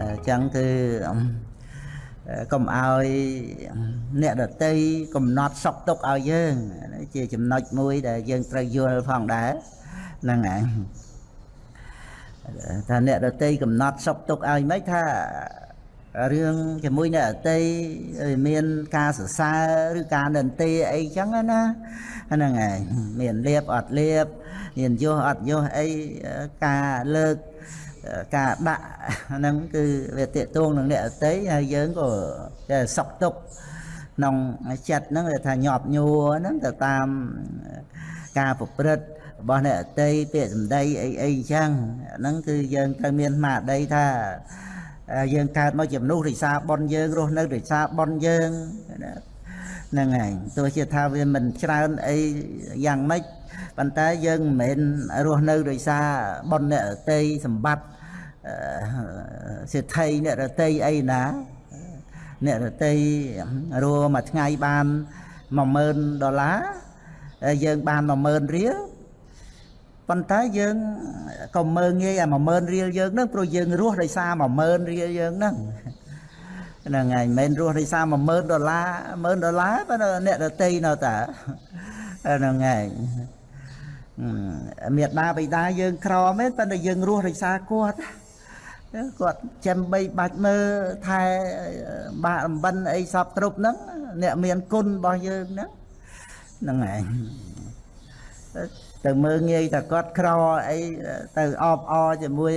អញ្ចឹងគឺកុំឲ្យអ្នកដតីកំណត់សុខទុក្ខឲ្យយើងជាចំណុចមួយដែលយើងត្រូវយល់ផងដែរហ្នឹងហើយថាអ្នកដតីកំណត់សុខទុក្ខឲ្យមិនថារឿងជាមួយអ្នកអតីមានការសរសើរឬការនិន្ទាអីចឹងណាហ្នឹងហើយមានលៀបអត់លៀបមានយោអត់យោអីការលើក ការដាក់ហ្នឹងគឺវាតេតួងនឹងអ្នកអតីហើយយើងក៏តែសុកទុកក្នុងចិត្តហ្នឹងវាថាញាប់ញួរហ្នឹងទៅតាមការប្រព្រឹត្តរបស់អ្នកអតីពាក្យសម្ដីអីអីអញ្ចឹងហ្នឹងគឺយើងត្រូវមានស្មារតីថាយើងកើតមកជាមនុស្សរិសាប៉ុនយើងរស់នៅរិសាប៉ុនយើងហ្នឹងហើយទោះជាថាវាមិនច្រើនអីយ៉ាងម៉េច ប៉ុន្តែយើងមិនមែនរស់នៅដោយសារប៉ុនអ្នករតីសម្បត្តិសេដ្ឋីអ្នករតីអីណាអ្នករតីរស់មួយថ្ងៃបាន10000ដុល្លារយើងបាន10000រៀលប៉ុន្តែយើងក៏មើងងាយអា10000រៀលយើងហ្នឹងព្រោះយើងរស់ដោយសារ10000រៀលយើងហ្នឹងហ្នឹងហើយមិនមែនរស់ដោយសារ10000ដុល្លារ10000ដុល្លារប៉ុន្តែអ្នកដតីនៅតាហ្នឹងហើយ មេដាបិតាយើងក្រមែនប៉ុន្តែយើងរស់ដោយសារគាត់គាត់ចាំបីបាច់មើលថែបាក់អំបិនអីសពគ្រប់ហ្នឹងអ្នកមានគុណរបស់យើងហ្នឹងហ្នឹងហើយទៅមើលងាយតែគាត់ក្រអីទៅអបអរជាមួយ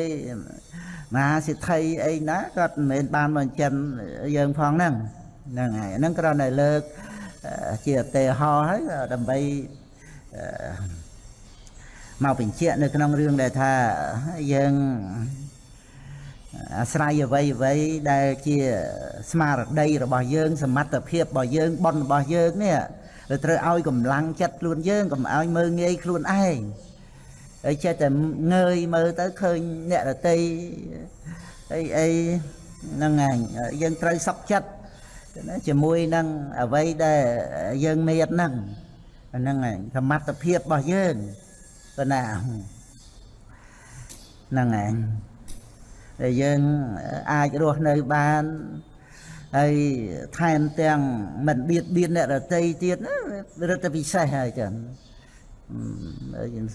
មហាសិទ្ធិអីណាគាត់មិនមែនបានមកចិនយើងផងហ្នឹងហ្នឹងហើយហ្នឹងគ្រាន់តែលើកជាឧទាហរណ៍ហើយដើម្បី មកបញ្ជាក់នៅក្នុងរឿងដែលថាយើងអាស្រ័យអ្វីអ្វីដែលជាស្មារតីរបស់យើង សមត្ថភាពរបស់យើងបនរបស់យើងនេះត្រូវឲ្យកម្លាំងចិត្តខ្លួនយើងកុំឲ្យមើងងាយខ្លួនឯងហើយចេះតែងើយមើលទៅឃើញអ្នករតីអីអីហ្នឹងហើយយើងត្រូវសក់ចិត្តជាមួយនឹងអ្វីដែលយើងមានហ្នឹងហ្នឹងហើយសមត្ថភាពរបស់យើង ប៉ុណ្ណាហ្នឹងហើយដែលយើងអាចរស់នៅបានហើយថែមទាំងមិនបៀតបៀនអ្នករតីទៀតរឹតតែពិសេសហើយចឹង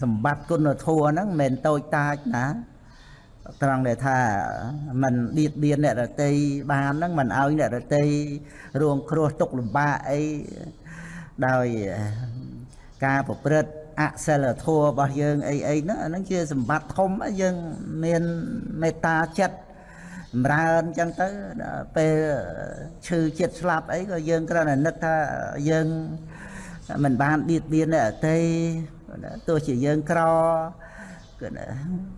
សម្បត្តិគុណធម៌ហ្នឹងមិនមែនតូចតាចណាត្រង់ដែលថាมันបៀតបៀនអ្នករតីបានហ្នឹងมันឲ្យអ្នករតីរងគ្រោះទុកលំបាកអីដោយការប្រព្រឹត្ត អសិលធម៌របស់យើងអីអីហ្នឹងអាហ្នឹងជាសម្បត្តិធំយើងមានមេត្តាចិត្តចម្រើនអញ្ចឹងទៅពេលឈឺចិត្តស្លាប់អីក៏យើងគ្រាន់តែនឹកថាយើងមិនបានបៀតបៀនអ្នកអតីទោះជាយើងក្រគឺ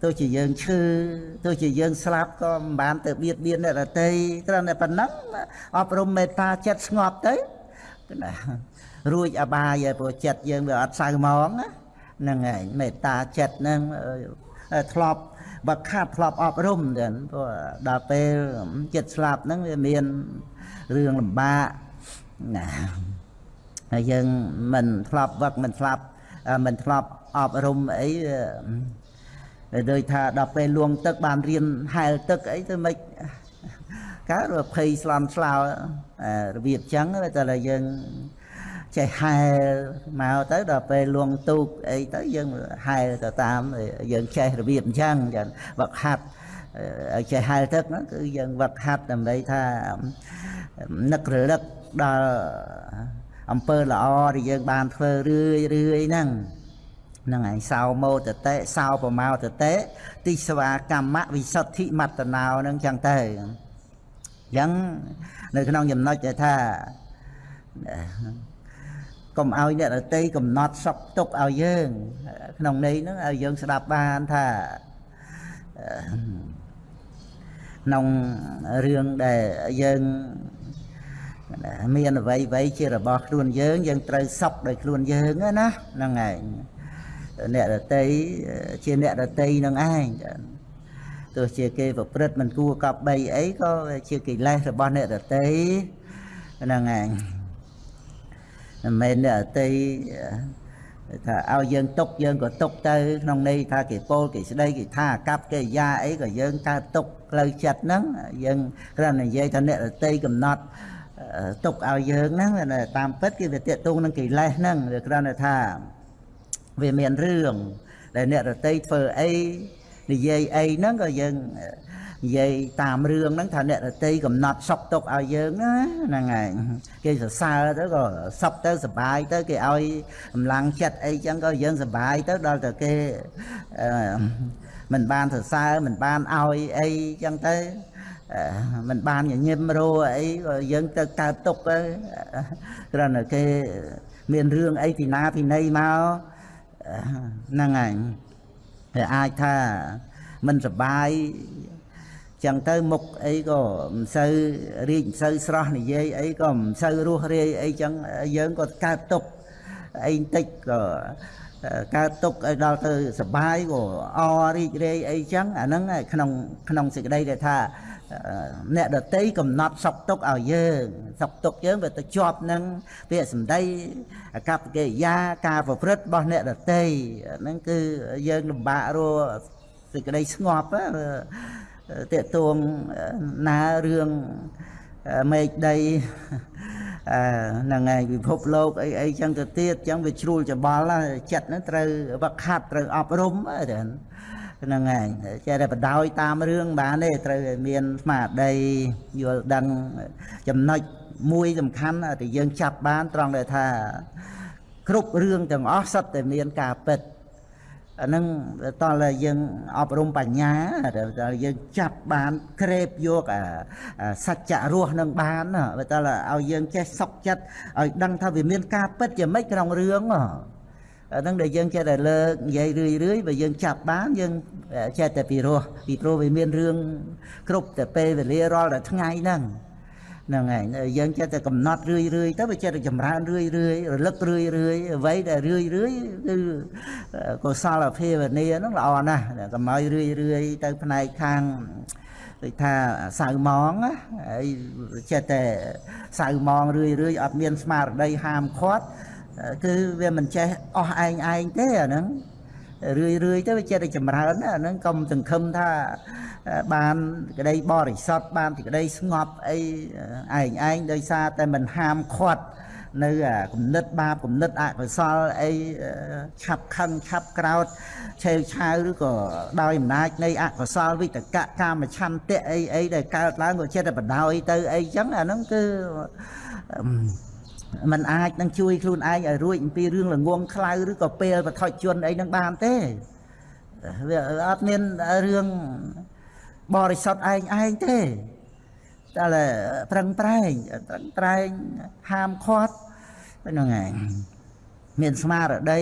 ទោះជាយើងឈឺទោះជាយើងស្លាប់ក៏មិនបានទៅបៀតបៀនអ្នកដតីគ្រាន់តែប៉ុណ្ណឹងអប់រំមេត្តាចិត្តស្ងប់ទៅគឺណា រួចអបាយព្រោះចិត្តយើងវាអត់សៅហ្មងហ្នឹងហើយមេត្តាចិត្តហ្នឹងធ្លាប់បើខាត់ធ្លាប់អប់រំទៅព្រោះដល់ពេលចិត្តស្លាប់ហ្នឹងវាមានរឿងលំបាកណាហើយយើងមិនធ្លាប់វឹកមិនធ្លាប់មិនធ្លាប់អប់រំអីដូចថាដល់ពេលលួងទឹកបានរៀនហែលទឹកអីទៅមិនកើតភ័យស្លន់ស្លោរបៀបចឹងតែយើង ចេះហែលមកទៅដល់ពេលលួងទូកអីទៅយើងហែលទៅតាមយើងចេះរបៀបអញ្ចឹងចឹងវឹកហាត់ឲ្យចេះហែលទឹកហ្នឹងគឺយើងវឹកហាត់ដើម្បីថានឹករលឹកដល់អំពើល្អដែលយើងបានធ្វើរឿយរឿយហ្នឹងហ្នឹងឯងសោមោតតេសោប្រមោតតេទិស្វាកម្មវិសុទ្ធិមត្តណោហ្នឹងចឹងទៅអញ្ចឹងនៅក្នុងចំណុចដែលថា កុំឲ្យអ្នករតីកំណត់សុកទុកឲ្យយើង ក្នុងន័យហ្នឹងឲ្យយើងស្ដាប់បានថាក្នុងរឿងដែលយើងមានអ្វីអ្វីជារបស់ខ្លួនយើង យើងត្រូវសុកដោយខ្លួនយើងណាហ្នឹងឯងអ្នករតីជាអ្នករតីនឹងឯងទោះជាគេប្រព្រឹត្តមិនគួរកប់បីអីក៏ជាកិលេសរបស់អ្នករតីហ្នឹងឯង មិនមែនអ្នករតីថាឲ្យយើងទុកយើងក៏ទុកទៅក្នុងន័យថាគេពោលគេស្ដីគេថាអាកັບកិរិយាអីក៏យើងកើតទុកផ្លូវចិត្តហ្នឹងយើងគ្រាន់តែនិយាយថាអ្នករតីកំណត់ទុកឲ្យយើងហ្នឹងតាមពិតគឺវាតេតងនឹងកិលេសហ្នឹងវាគ្រាន់តែថាវាមានរឿងដែលអ្នករតីធ្វើអីនិយាយអីហ្នឹងក៏យើង និយាយតាមរឿងហ្នឹងថាអ្នករតីកំណត់សុកទុកឲ្យយើងណាហ្នឹងហើយគេសរសើរទៅក៏សុកទៅសុបាយទៅគេឲ្យកម្លាំងចិត្តអីចឹងក៏យើងសុបាយទៅដល់តែគេមិនបានសរសើរមិនបានឲ្យអីចឹងទៅមិនបានញញឹមរោអីក៏យើងទៅកើតទុកទៅគ្រាន់តែគេមានរឿងអីពីណាពីណីមកហ្នឹងហើយតែអាចថាមិនសបាយ ចឹងទៅមុខអីក៏មិនសូវរីកមិនសូវស្រស់និយាយអីក៏មិនសូវរស់រាយអីចឹងយើងក៏កើតទុកអីបន្តិចក៏កើតទុកឲ្យដល់ទៅសបាយក៏អរីករាយអីចឹងអាហ្នឹងក្នុងក្នុងសេចក្តីដែលថាអ្នកដតីកំណត់សុកទុកឲ្យយើងសុកទុកយើងវាទៅជាប់នឹងពាក្យសម្ដីអកប្បកិរិយាការប្រព្រឹត្តរបស់អ្នកដតីហ្នឹងគឺយើងលំបាករស់សេចក្តីស្ងប់ តេតួងណារឿងមេឃដីហ្នឹងហើយពិភពលោកអីអីចឹងទៅទៀតចឹងវាជ្រួលច្បល់ចិត្តហ្នឹងត្រូវវឹកហាត់ត្រូវអប់រំហ្នឹងហើយចេះតែបដោយតាមរឿងបានទេត្រូវឲ្យមានស្មារតីយល់ដឹងចំណុចមួយសំខាន់ដែលយើងចាប់បានត្រង់ដែលថាគ្រប់រឿងទាំងអស់សុទ្ធតែមានការពិត អានឹងតើយើងអប់រំបញ្ញាតើយើងចាប់បានក្រេបយកអាសច្ចៈរស់នឹងបានតើឲ្យយើងចេះសុខចិត្តឲ្យដឹងថាវាមានការពិតជាម៉េចក្នុងរឿងអានឹងដែលយើងចេះតែលើកនិយាយរឿយរឿយបើយើងចាប់បានយើងចេះតែពីរោះពីព្រោះវាមានរឿងគ្រប់តែពេលវេលារាល់តែថ្ងៃហ្នឹង ហ្នឹងហើយយើងចេះតែកំណត់រឿយរឿយទៅវាចេះតែចម្រើនរឿយរឿយរលឹករឿយរឿយអ្វីដែលរឿយរឿយគឺកុសលភាវនាហ្នឹងល្អណាស់កុំឲ្យរឿយរឿយទៅផ្នែកខាងដូចថាសៅម៉ងហើយចេះតែសៅម៉ងរឿយរឿយអត់មានស្មារតីហាមឃាត់គឺវាមិនចេះអស់ឯងឯងទេអាហ្នឹង រឿយរឿយទៅវាចេះតែចម្រើនអាហ្នឹងកុំសង្ឃឹមថាបានក្តីបរិសុទ្ធបានទីក្តីស្ងប់អីឯងឯងដោយសារតែមិនហាមឃាត់នៅគំនិតបាបគំនិតអកុសលអីឆាប់ខឹងឆាប់ក្រោតឆេវឆាវឬក៏ដោយអំណាចនៃអកុសលវិតកៈកាមឆន្ទៈអីអីដែលកើតឡើងក៏ចិត្តតែបដ ாய் ទៅអីចឹងអាហ្នឹងគឺ มันអាចនឹងជួយខ្លួនឯងឲ្យរួចអំពីរឿងល្ងងខ្លៅឬក៏ពេលបថុជនអីនឹងបានទេវាអត់មានរឿងបរិសុទ្ធឯងឯងទេតែប្រឹងប្រែងប្រឹងប្រែងហាមឃាត់ហ្នឹងឯងមានស្មារតី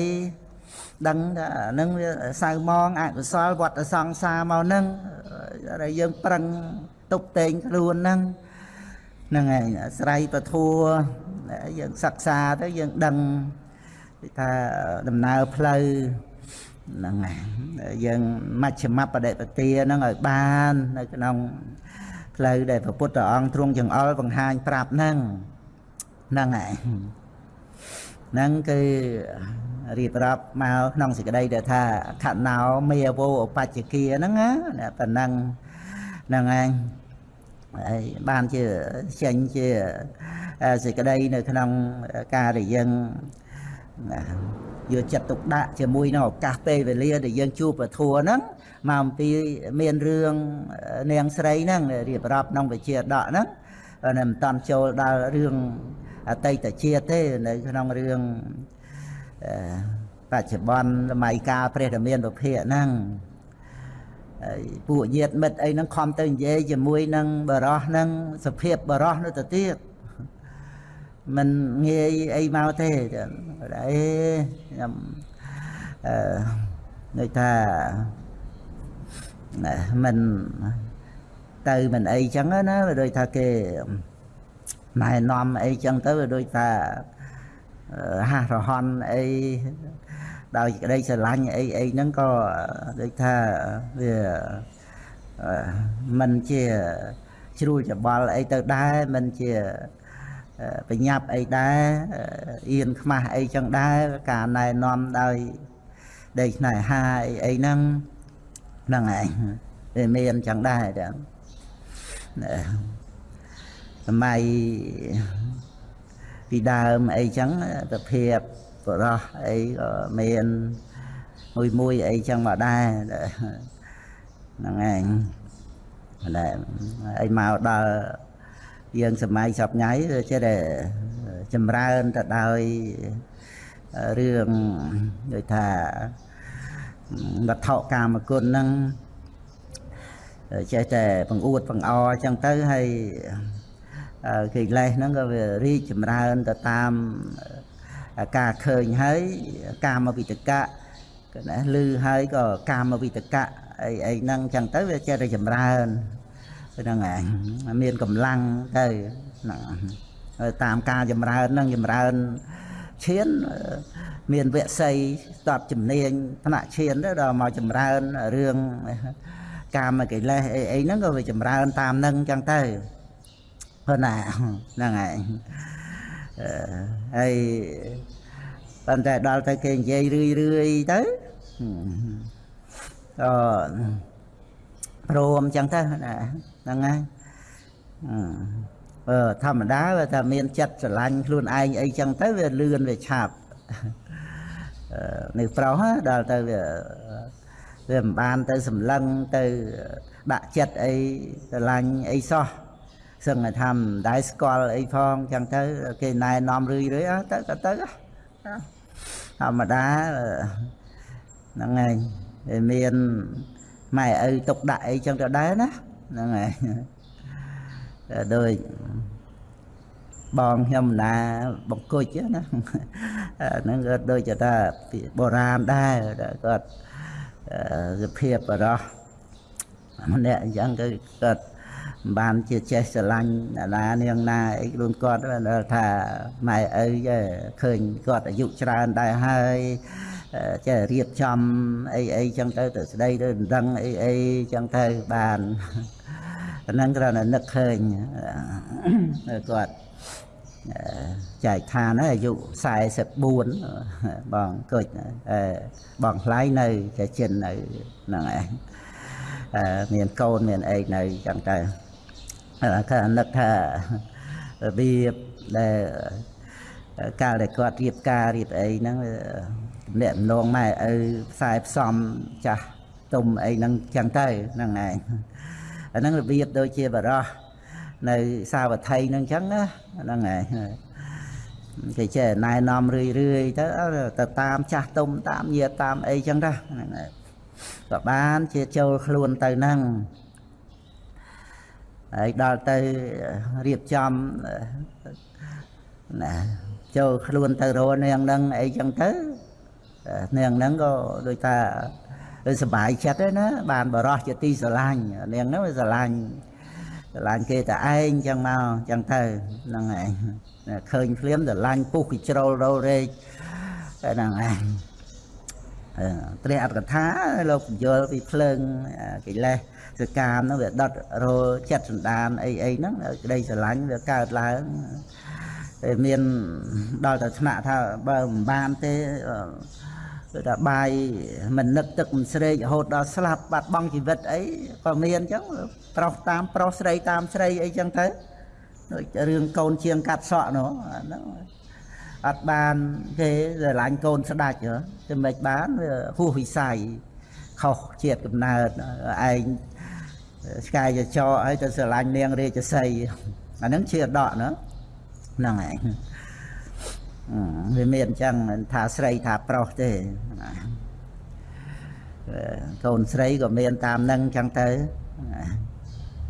ដឹងថានឹងវាសៅมองអកុសលវត្តសង្សារមកនឹងដែលយើងប្រឹងតុបតែងខ្លួនហ្នឹងហ្នឹងឯងអាស្រ័យពធัว យើងសិក្សាទៅយើងដឹងថាដំណើរផ្លូវហ្នឹងហើយយើងមជ្ឈមបដិបទាហ្នឹងឲ្យបាននៅក្នុងផ្លូវដែលព្រះពុទ្ធអង្គទ្រង់ចង្អុលបង្ហាញប្រាប់ហ្នឹងហ្នឹងហើយហ្នឹងគឺរៀបរាប់មកក្នុងសេចក្តីដែលថាខណោមេវោឧបច្ចគាហ្នឹងណាប៉ុណ្ណឹងហ្នឹងហើយ ហើយបានជាចេញជាសេចក្តីនៅក្នុងការដែលយើងយកចិត្តទុកដាក់ជាមួយនឹងឱកាសពេលវេលាដែលយើងជួបពធัวហ្នឹងមកអំពីមានរឿងនាងស្រីហ្នឹងរៀបរាប់ក្នុងវិជាដកហ្នឹងនៅមិនតាន់ចូលដល់រឿងអតីតជាតិទេនៅក្នុងរឿងបច្ចុប្បន្នសម័យកាលព្រះរាមានពភៈហ្នឹងហើយ ពួកញាតិមិត្តអីហ្នឹងខំទៅនិយាយជាមួយនឹងបរោះហ្នឹងសភាពបរោះនោះទៅទៀតមិនងាយអីមកទេអេខ្ញុំអឺនិយាយថាមិនទៅមិនអីចឹងណាវាដូចថាគេណែនាំអីចឹងទៅវាដូចថាហាស់រហន់អី ដោយក្តីស្រឡាញ់អីអីហ្នឹងក៏ដូចថាវាមិនជាជ្រួលច្បល់អីទៅដែរមិនជាបញ្ញាប់អីដែរអៀនខ្មាស់អីចឹងដែរការណែនាំដោយដេកស្នេហាអីអីហ្នឹងហ្នឹងឯងវាមានចឹងដែរទាំងសម័យពីដើមអីចឹងសភាព បរោះអីក៏មានមួយមួយអីចឹងមកដែរហ្នឹងឯងតែអីមកដល់យើងសម័យសពថ្ងៃចេះតែចម្រើនទៅដោយរឿងដូចថាវត្ថុកាមគុណហ្នឹងចេះតែបង្អួតបង្អអចឹងទៅហើយកិលេសហ្នឹងក៏វារីកចម្រើនទៅតាម ការឃើញហើយកាមវិតកៈក៏ណាឮហើយក៏កាមវិតកៈអីអីហ្នឹងចឹងទៅវាចេះតែចម្រើនហ្នឹងឯងមានកម្លាំងទៅហ្នឹងតាមការចម្រើនហ្នឹងចម្រើនឈានមានវគ្គសីតបជំនាញថ្នាក់ឈានទៅដល់មកចម្រើនរឿងកាមកិលេសអីអីហ្នឹងក៏វាចម្រើនតាមហ្នឹងចឹងទៅព្រោះណាហ្នឹងហើយ ហើយប៉ុន្តែដល់ទៅគេនិយាយរឿយរឿយទៅក៏ព្រមចឹងទៅណាហ្នឹងហើយអឺធម្មតាវាថាមានចិត្តស្រឡាញ់ខ្លួនឯងអីចឹងទៅវាលឿនវាឆាប់នៅប្រុសដល់ទៅវាវាមិនបានទៅសម្លឹងទៅដាក់ចិត្តអីស្រឡាញ់អីសោះ សឹងថាមិនដែរស្គាល់អីផងចឹងទៅគេណែនាំរឿយរឿយអើទៅក៏ទៅធម្មតាហ្នឹងហើយមានម៉ែឪទុកដាក់អីចឹងទៅដែរណាហ្នឹងហើយដូចបងខ្ញុំណាបង្គុចណាហ្នឹងក៏ដូចជាថាបុរាណដែរគាត់សភាពបរោះម្នាក់អញ្ចឹងគឺគាត់ បានជាចេះស្រឡាញ់ណានាងណាអីខ្លួនគាត់ថាម៉ែឪឃើញគាត់អាយុច្រើនដែរហើយចេះរៀបចំអីអីចឹងទៅទៅស្ដីទៅដឹងអីអីចឹងទៅបានអាហ្នឹងគ្រាន់តែនឹកឃើញគាត់ចែកឋានអាយុ44បងគុជបងថ្លៃនៅជាចិននៅហ្នឹងឯងមានកូនមានអីនៅចឹងទៅ គឺនឹកថារបៀបដែលកាលដែលគាត់រៀបការរៀបអីហ្នឹងអ្នកម្ដងម៉ែឪខ្សែផ្សំចាស់ទុំអីហ្នឹងចឹងទៅហ្នឹងឯងអាហ្នឹងរបៀបដូចជាបរោះនៅសាវត្ថីហ្នឹងចឹងណាហ្នឹងឯងគេចេះណែនាំរឿយរឿយទៅទៅតាមចាស់ទុំតាមញាតតាមអីចឹងណាហ្នឹងឯងក៏បានជាចូលខ្លួនទៅហ្នឹង ហើយដល់ទៅរៀបចំណាចូលខ្លួនទៅរនាងហ្នឹងអីចឹងទៅនាងហ្នឹងក៏ដូចថាសบายចិត្តទេណាបានបរោះជាទីស្រឡាញ់នាងហ្នឹងវាស្រឡាញ់ស្រឡាញ់គេតែឯងចឹងមកចឹងទៅហ្នឹងឯងឃើញភ្លាមស្រឡាញ់ពុះគិជ្រុលរោរែកហ្នឹងឯងព្រះអត្តកថាលោកបញ្យល់ពីភ្លើងកិលេស សកាមហ្នឹងវាដុតរោចិត្តសន្តានអីអីហ្នឹងក្តីស្រឡាញ់វាកើតឡើងមានដល់តែថ្នាក់ថាបើមិនបានទេគឺថាបាយមិននឹកទឹកមិនស្រេករហូតដល់ស្លាប់បាត់បង់ជីវិតអីក៏មានអញ្ចឹងប្រុសតាមប្រុសស្រីតាមស្រីអីចឹងទៅដូចរឿងកូនជាងកាត់សក់នោះហ្នឹងអត់បានគេស្រឡាញ់កូនស្ដាច់ហ៎តែមិនបានវាហួសវិស័យខុសជាតិកំណើតឯង ឆ្កែចចឲ្យទៅស្រឡាញ់នាងរាជសីអាហ្នឹងជាដកណាហ្នឹងឯងវាមានអញ្ចឹងមិនថាស្រីថាប្រុសទេកូនស្រីក៏មានតាមនឹងអញ្ចឹងទៅ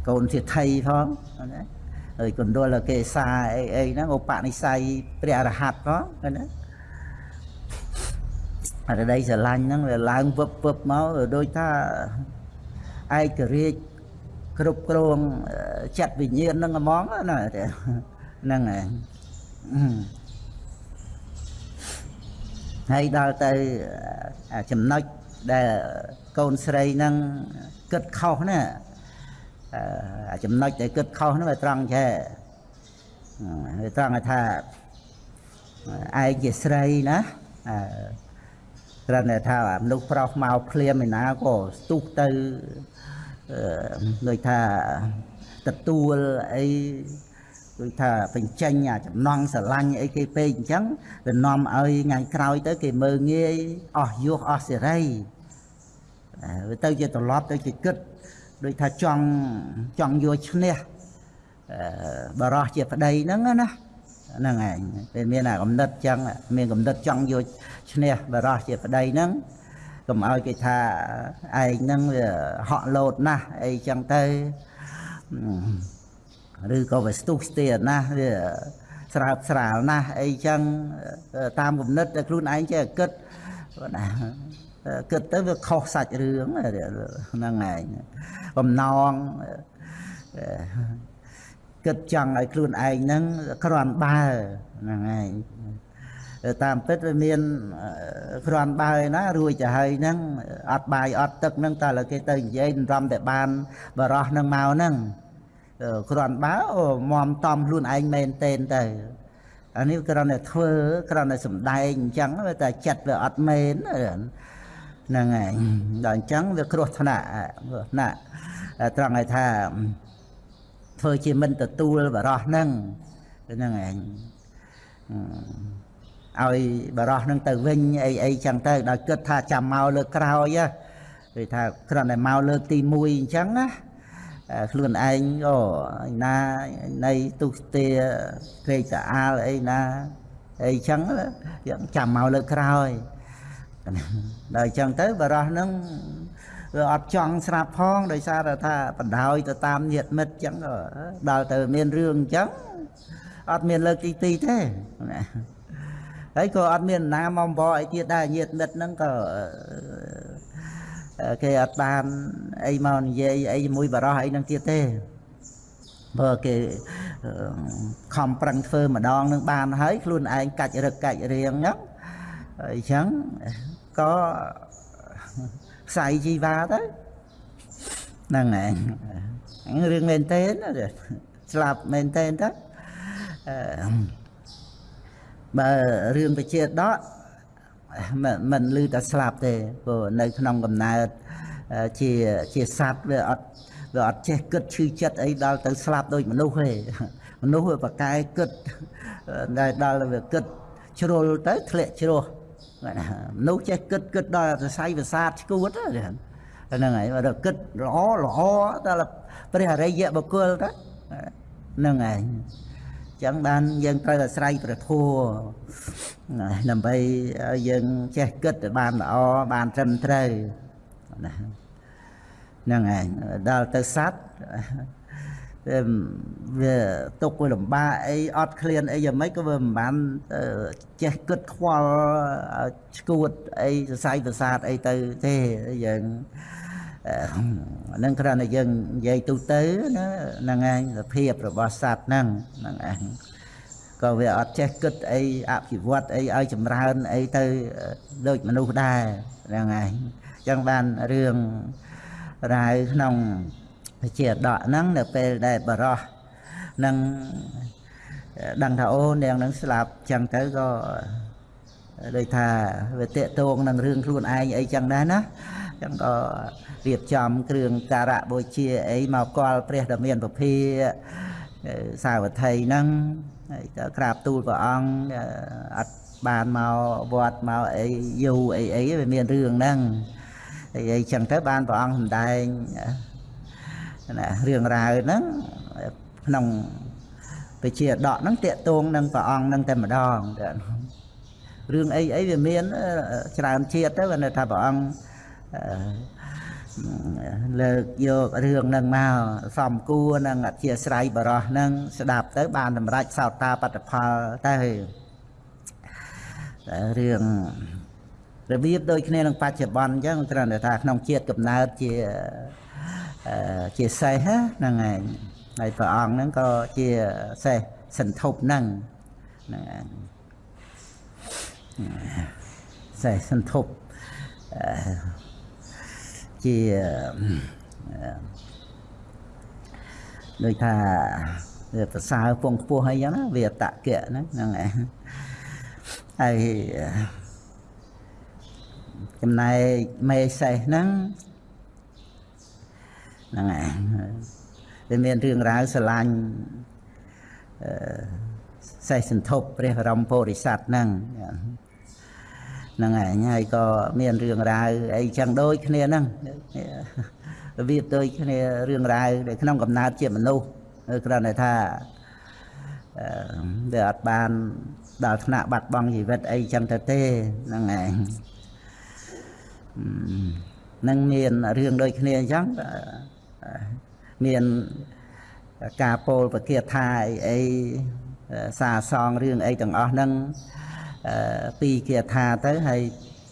កូនជាថៃផងណាហើយកណ្ដុលកេសាអីអីហ្នឹងឧបនិស្ស័យព្រះអរហន្តផងណាអរដីស្រឡាញ់ហ្នឹងវាឡើងវឹបវឹបមកដូចថាឯករាជ្យ គ្រប់គ្រងចិត្តវិញ្ញាណហ្នឹងហ្មងណាហ្នឹងហើយហើយដល់ទៅចំណុចដែលកូនស្រីហ្នឹងគិតខុសណាចំណុចដែលគិតខុសហ្នឹងវាត្រង់ចេះវាត្រង់ថាឯងជាស្រីណាអឺគ្រាន់តែថាមនុស្សប្រុសមកភ្លាមឯណាក៏ស្ទុះទៅអឺ ដូចថាទទួលអីដូចថាបញ្ចេញអាចំណងស្រឡាញ់អីគេពេកអញ្ចឹងវានាំឲ្យថ្ងៃក្រោយទៅគេមើងងាយអស់យោះអស់សេរីវាទៅជាត្រឡប់ទៅជាគិតដូចថាចង់ចង់យកឈ្នះបរោះជាប្តីហ្នឹងណាហ្នឹងឯងពេលមានអាកំណត់ចឹងមានកំណត់ចង់យកឈ្នះបរោះជាប្តីហ្នឹង កុំឲ្យគេថាឯងហ្នឹងវាហក់លោតណាស់អីចឹងទៅឬក៏វាស្ទុះស្ទាណាស់វាស្រើបស្រាលណាស់អីចឹងតាមគំនិតតែខ្លួនឯងចេះគិតណាគិតទៅវាខុសសាច់រឿងហ្នឹងឯងបំណងគិតចង់ឲ្យខ្លួនឯងហ្នឹងគ្រាន់បើហ្នឹងឯង តាមពិតវាមានគ្រាន់បើណារួចទៅហើយហ្នឹងអត់បាយអត់ទឹកហ្នឹងតើលើគេទៅនិយាយរំតែបានបរោះហ្នឹងមកហ្នឹងគ្រាន់បើមមតំខ្លួនឯងមែនទេទៅអានេះគ្រាន់តែធ្វើគ្រាន់តែសំដែងអញ្ចឹងវាតែចិត្តវាអត់មែនហ្នឹងហើយដល់អញ្ចឹងវាគ្រោះថ្នាក់គ្រោះថ្នាក់ត្រង់ឲ្យថាធ្វើជាមិនទទួលបរោះហ្នឹងហ្នឹងឯង ឲ្យបរោះហ្នឹងទៅវិញអីអីចឹងទៅដល់គិតថាចាំមកលើកក្រោយគឺថាគ្រាន់តែមកលើកទី1អញ្ចឹងណាខ្លួនឯងអូណានៃទុស្ទាក្រេកតាអាលអីណាអីចឹងចាំមកលើកក្រោយដល់អញ្ចឹងទៅបរោះហ្នឹងវាអត់ចង់ស្រាប់ផងដោយសារថាបណ្ដោយទៅតាមញាតិមិត្តអញ្ចឹងដល់ទៅមានរឿងអញ្ចឹងអត់មានលើកទីទីទេណា ហើយក៏អត់មានណាមកបអីទៀតដែរញាតិមិត្តហ្នឹងក៏គេអត់បានអីមកនិយាយអីជាមួយបរោះអីហ្នឹងទៀតទេបើគេខំប្រឹងធ្វើម្ដងនឹងបានហើយខ្លួនឯងកាច់រឹកកាច់រៀងហ្នឹងអញ្ចឹងក៏ខ្សែជីវ៉ាទៅហ្នឹងឯងរឿងមែនទេស្លាប់មែនទេទៅ បើរឿងបជាដកមិនឮតែស្លាប់ទេព្រោះនៅក្នុងកំណើតជាជាសត្វវាអត់វាអត់ចេះគិតឈឺចិត្តអីដល់ទៅស្លាប់ដូចមនុស្សទេមនុស្សវាប្រកែគិតដែលដល់វាគិតជ្រុលទៅធ្លាក់ជ្រោះមនុស្សចេះគិតគិតដល់សរសៃប្រសាទឈួតហ្នឹងហើយបើគិតល្អល្អដល់ព្រះអរិយបុគ្គលទៅហ្នឹងហើយ ចឹងបានយើងត្រូវអាស្រ័យព្រះធម៌ដើម្បីឲ្យយើងចេះគិតឲ្យបានល្អបានត្រឹមត្រូវណាហ្នឹងឯងដល់ទៅសត្វវាទុកវាលំបាកអីអត់ឃ្លានអីយ៉ាងម៉េចក៏វាមិនបានចេះគិតខ្វល់ឈួតអីសរសៃប្រសាទអីទៅទេយើង ហ្នឹងគ្រាន់តែយើងនិយាយទូទៅណាហ្នឹងឯងសភាពរបស់សត្វហ្នឹងហ្នឹងឯងក៏វាអត់ចេះគិតអីអភិវឌ្ឍអីឲ្យចម្រើនអីទៅដូចមនុស្សដែរហ្នឹងឯងអញ្ចឹងបានរឿងរាវក្នុងជាដកហ្នឹងនៅពេលដែលបរោះនឹងដឹងថាអូនាងនឹងស្លាប់ចឹងទៅក៏ដូចថាវាតេតងនឹងរឿងខ្លួនឯងអីចឹងដែរណា ចឹងក៏រៀបចំគ្រឿងការៈបូជាអីមកកល់ព្រះដ៏មានពភាសាវត្ថីហ្នឹងហើយទៅក្រាបទូលព្រះអង្គអត់បានមកវត្តមកអីយូរអីអីវាមានរឿងហ្នឹងអីអីចឹងទៅបានព្រះអង្គសម្ដែងណារឿងរ៉ាវហ្នឹងក្នុងវិជាដកហ្នឹងតាកតងនឹងព្រះអង្គហ្នឹងតែម្ដងរឿងអីអីវាមានច្រើនជាតិទៅគាត់ថាព្រះអង្គ លើកយករឿងហ្នឹងមកសំគួរនឹងអធិស្រ័យបរោះហ្នឹងស្ដាប់ទៅ បានសម្រេចសោតាបត្តផលទៅរឿងរបៀបដូចគ្នានឹងបច្ចុប្បន្នអញ្ចឹងគ្រាន់តែថាក្នុងជាតិកំណើតជាជាសេះហ្នឹងឯងហើយព្រះអង្គហ្នឹងក៏ជាសេះសន្ធប់ហ្នឹងហ្នឹងឯងសេះសន្ធប់ ជាដូចថាវាប្រសើរពងខ្ពស់អីចឹងណាវាតកៈហ្នឹងហ្នឹងឯងហើយចំណែកមេសេះហ្នឹងហ្នឹងឯងវាមានរឿងរ៉ាវស្រឡាញ់អឺសេះសន្ធប់ព្រះបរមពុរិស័ទហ្នឹង ហ្នឹងឯងហើយក៏មានរឿងរ៉ាវអីចឹងដូចគ្នាហ្នឹងរបៀបដូចគ្នារឿងរ៉ាវនៅក្នុងកំណើតជាមនុស្សគ្រាន់តែថាអឺវាអត់បានដល់ថ្នាក់បាត់បង់ជីវិតអីចឹងទៅទេហ្នឹងឯងនឹងមានរឿងដូចគ្នាអញ្ចឹងមានការពោលប្រគាថាអីអីសាសងរឿងអីទាំងអស់ហ្នឹង ពីគាថាទៅហើយ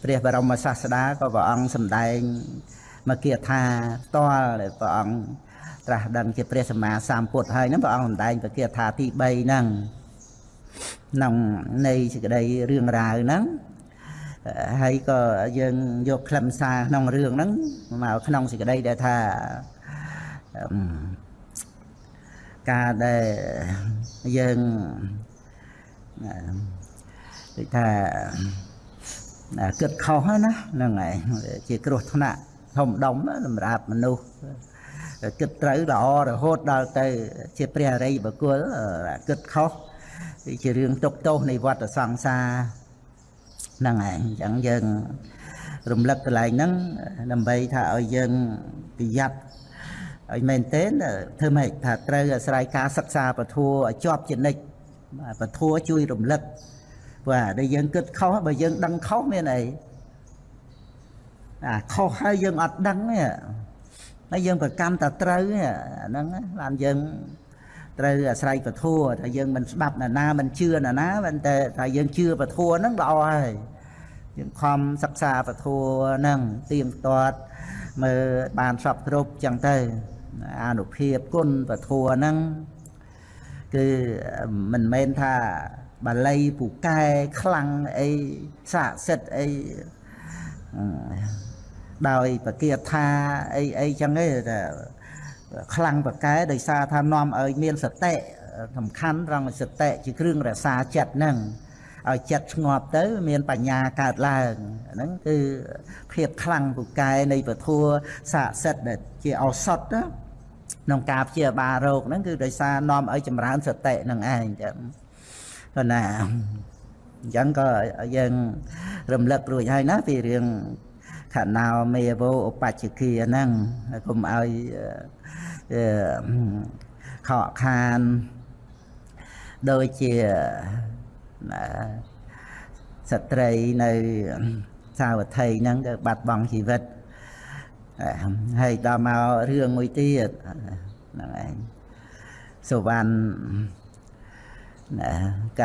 ព្រះបរមសាស្តាក៏ព្រះអង្គសម្ដែងមកគាថាផ្ទាល់ព្រះអង្គត្រាស់ដឹងជាព្រះសម្មាសម្ពុទ្ធហើយហ្នឹងព្រះអង្គសម្ដែងប្រគាថាទី3ហ្នឹងក្នុងនៃសេចក្តីរឿងរ៉ាវហ្នឹងហើយក៏យើងយកខ្លឹមសារក្នុងរឿងហ្នឹងមកក្នុងសេចក្តីដែលថាការដែលយើង ដូចថាគិតខុសណាហ្នឹងហើយជាគ្រោះថ្នាក់ធំដុំសម្រាប់មនុស្សគិតត្រូវល្អរហូតដល់ទៅ ជាព្រះអរិយបុគ្គលគិតខុសជារឿងទុកទោសនៃវដ្តសង្សារហ្នឹងឯងអញ្ចឹងយើងរំលឹកកន្លែងហ្នឹងដើម្បីថាឲ្យយើងប្រយ័ត្នឲ្យមែនទេធ្វើម៉េចថាត្រូវអាស្រ័យការសិក្សាពធัวឲ្យជាប់ជានិច្ចពធัวជួយរំលឹក បាទដែលយើងគិតខុសបើយើងដឹងខុសមានអីអាខុសហើយយើងអត់ដឹងទេហើយយើងប្រកម្មតែត្រូវហ្នឹងបានយើងត្រូវអាស្រ័យពធัวថាយើងមិនស្ដាប់ណាណាមិនជឿណាណាប៉ុន្តែថាយើងជឿពធัวហ្នឹងល្អហើយយើងខំសិក្សាពធัวហ្នឹងទៀងទាត់មើលបានសពគ្រប់ចឹងទៅអានុភាពគុណពធัวហ្នឹងគឺមិនមែនថា បាលីពូកែខ្លាំងអីស័ក្តិសិទ្ធអីដោយប្រគាថាអីអីចឹងទេតែខ្លាំងប្រកែដោយសារថានាំឲ្យមានសតិសំខាន់ត្រង់សតិជាគ្រឿងរក្សាចិត្តហ្នឹងឲ្យចិត្តស្ងប់ទៅ មានបញ្ញាកើតឡើងហ្នឹងគឺភាពខ្លាំងពូកែនៃពធัวស័ក្តិសិទ្ធដែលជាឱសថណាក្នុងការព្យាបាលរោគហ្នឹងគឺដោយសារនាំឲ្យចម្រើនសតិនឹងឯងចឹង ប៉ុណ្ណាអញ្ចឹងក៏យើងរំលឹករួចហើយណាពីរឿងខណោមេវោឧបច្ចិគាហ្នឹងកុំឲ្យខកខានដូចជាស្ត្រីនៅសាវត្ថីហ្នឹងក៏បាត់បង់ជីវិតហើយដល់មករឿងមួយទៀតហ្នឹងឯងសុវណ្ណ ក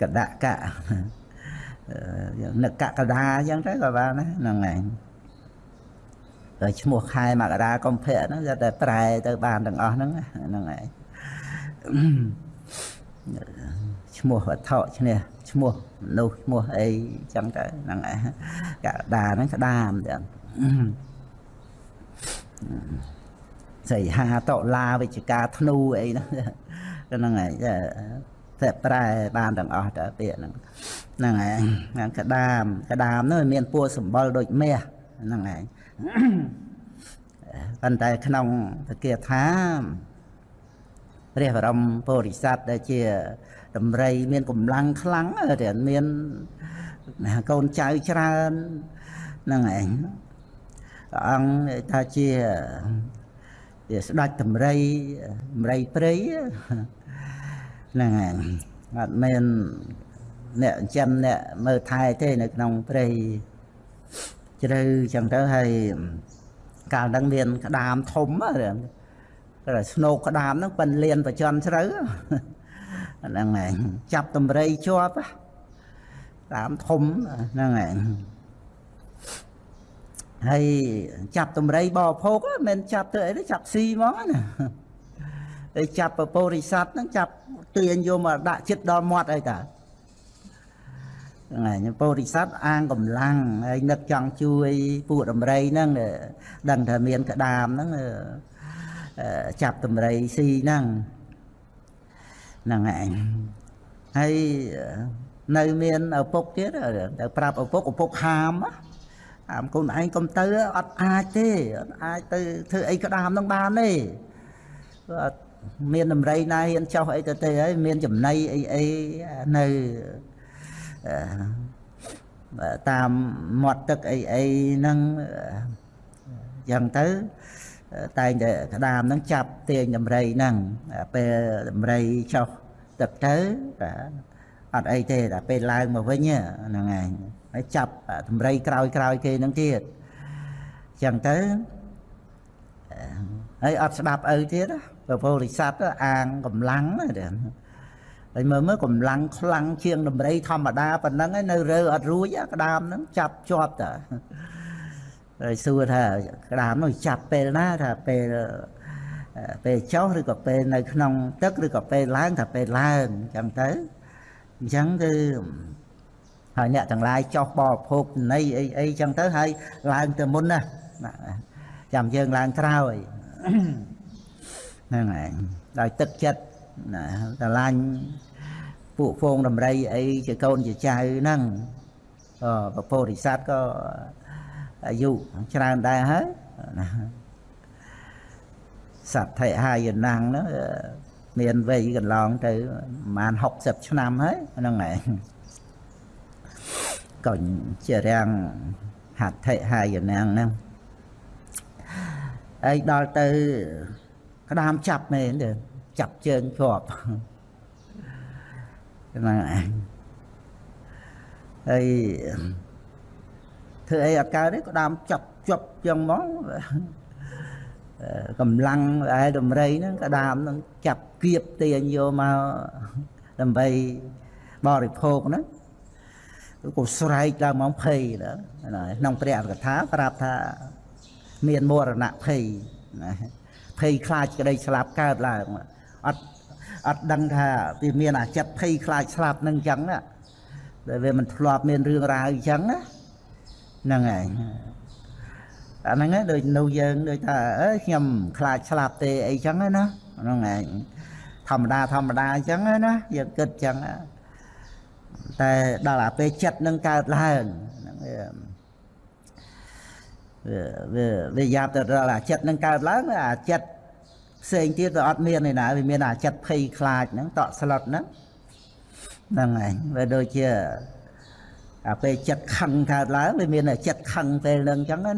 កដកៈនឹកកដាអញ្ចឹងទៅក៏បានណាហ្នឹងឯងតែឈ្មោះខែមករាកុម្ភៈហ្នឹងគាត់តែប្រែទៅបានទាំងអស់ហ្នឹងហ្នឹងឯងឈ្មោះវត្ថុឈ្នះឈ្មោះមនុស្សឈ្មោះអីចឹងទៅហ្នឹងឯងកដាហ្នឹងក្តាមចឹងសីហាតឡាវិជ្ជការធ្នូអីហ្នឹង ហ្នឹងឯងតែប្រែបានទាំងអស់តើពាក្យហ្នឹងហ្នឹងឯងក្តាមកដាមនោះមានពួរសម្បល់ដូចមាសហ្នឹងឯងប៉ុន្តែក្នុងពគាថាព្រះបរមពុរិស័ទដែលជាតម្រៃមានកម្លាំងខ្លាំងតែមានកូនចៅច្រើនហ្នឹងឯងព្រះអង្គថាជាជាស្ដេចតម្រៃតម្រៃព្រៃ ហ្នឹងឯងអត់មានអ្នកចិញ្ចឹមអ្នកមើលថែទេនៅក្នុងព្រៃជ្រៅចឹងទៅហើយកាលហ្នឹងមានក្តាមធំតែស្នោកក្តាមហ្នឹងប៉ិនលៀនប្រចន់ជ្រៅហ្នឹងឯងចាប់តម្រៃជាប់តាមធំហ្នឹងឯងហើយចាប់តម្រៃបោភោគមិនចាប់ទៅអីទេចាប់ស៊ីហ្មងណា ហើយចាប់ពពុរិស័ទហ្នឹងចាប់ទាញយកមកដាក់ចិត្តដល់មាត់អីតាហ្នឹងហើយពុរិស័ទអាងកម្លាំងហើយនឹកចង់ជួយពួកដំរីហ្នឹងដឹងថាមានក្តាមហ្នឹងចាប់តម្រៃស៊ីហ្នឹងហ្នឹងឯងហើយនៅមានឪពុកទៀតទៅប្រាប់ឪពុកឪពុកហាមហាមកូនឯងកុំទៅអត់អាចទេអត់អាចទៅធ្វើអីក្តាមនឹងបានទេអត់ មានដំរីណាហ៊ានចោះអីទៅទេហើយមានចំណៃអីអីនៅតាមមាត់ទឹកអីអីហ្នឹងយ៉ាងទៅតែងតែក្តាមហ្នឹងចាប់ទាញដំរីហ្នឹងពេលដំរីចោះទឹកទៅអត់អីទេតែពេលឡើងមកវិញហ្នឹងឯងហើយចាប់ដំរីក្រោយក្រោយគេហ្នឹងទៀតចឹងទៅហើយអត់ស្ដាប់ឪទៀត ព្រះពោធិសត្វអាងកម្លាំងណាហើយមើលមើលកម្លាំងខ្លាំងជាងដំរីធម្មតាប៉ុណ្ណឹងឯនៅរើអត់រួចក្តាមហ្នឹងចាប់ជាប់តាហើយសួរថាក្តាមនោះចាប់ពេលណាថាពេលពេលចុះឬក៏ពេលនៅក្នុងទឹកឬក៏ពេលឡើងថាពេលឡើងអញ្ចឹងទៅអញ្ចឹងគឺហើយអ្នកទាំងឡាយចុះបរិភោគនៃអីអីចឹងទៅហើយឡើងទៅមុនណាចាំយើងឡើងក្រោយ ហ្នឹងឯងដោយទឹកចិត្តណាស្រឡាញ់ពួកហ្វូងដំរីអីជាកូនជាចៅហ្នឹងក៏ពពោធិសត្វក៏អាយុច្រើនដែរហើយណាសត្វថេហាយណាំងហ្នឹងមានវ័យកន្លងទៅប្រហែល60ឆ្នាំហើយហ្នឹងឯងកុញជារាំងហត្ថិហាយណាំងហ្នឹងហើយដល់ទៅ ក្តាមចាប់មែនទេចាប់ជើងជាប់ហ្នឹងឯងហើយធ្វើអីអត់កើតទេក្តាមចាប់ជាប់ចឹងហ្មងកម្លាំងឯដំរីហ្នឹងក្តាមហ្នឹងចាប់គៀបទាញយកមកដើម្បីបរិភោគហ្នឹងក៏ស្រែកឡើងមកភ័យក្នុងព្រះអកថាប្រាប់ថាមានមរណភ័យណា ភ័យខ្លាចក្តីស្លាប់កើតឡើងអត់អត់ដឹងថាវាមានអាចិត្តភ័យខ្លាចស្លាប់នឹងអញ្ចឹងណាដែលវាមិនធ្លាប់មានរឿងរ៉ាវអញ្ចឹងណាហ្នឹងហើយអាហ្នឹងដូចនៅយើងដូចថាអើខ្ញុំខ្លាចស្លាប់ទេអីចឹងណាហ្នឹងឯងធម្មតាធម្មតាអញ្ចឹងណាយើងគិតអញ្ចឹងតែដល់អាពេលចិត្តនឹងកើតឡើងហ្នឹងវាវាយ៉ាប់ទៅដល់អាចិត្តនឹងកើតឡើងអាចិត្ត ផ្សេងទៀតវាអត់មានឯណាវាមានអាចិត្តភ័យខ្លាចហ្នឹងតក់ស្លុតហ្នឹងហ្នឹងឯងវាដូចជាអាពេលចិត្តខឹងកើតឡើងវាមានចិត្តខឹងពេលហ្នឹងអញ្ចឹងណា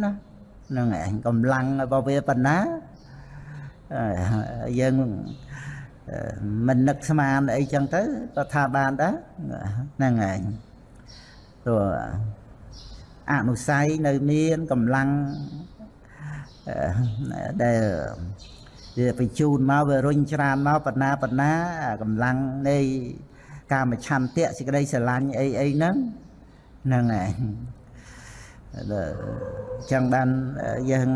ហ្នឹងឯងកម្លាំងរបស់វាប៉ុណ្ណាយើងមិននឹកស្មានអីចឹងទៅក៏ថាបានដែរហ្នឹងឯងព្រោះអនុស័យនៅមានកម្លាំងដែល វាបញ្ជូនមកវារុញច្រានមកបណ្ណាបណ្ណាកម្លាំងនៃកាមឆន្ទៈសេចក្តីស្រឡាញ់អីអីហ្នឹងហ្នឹងឯងចឹងបានយើង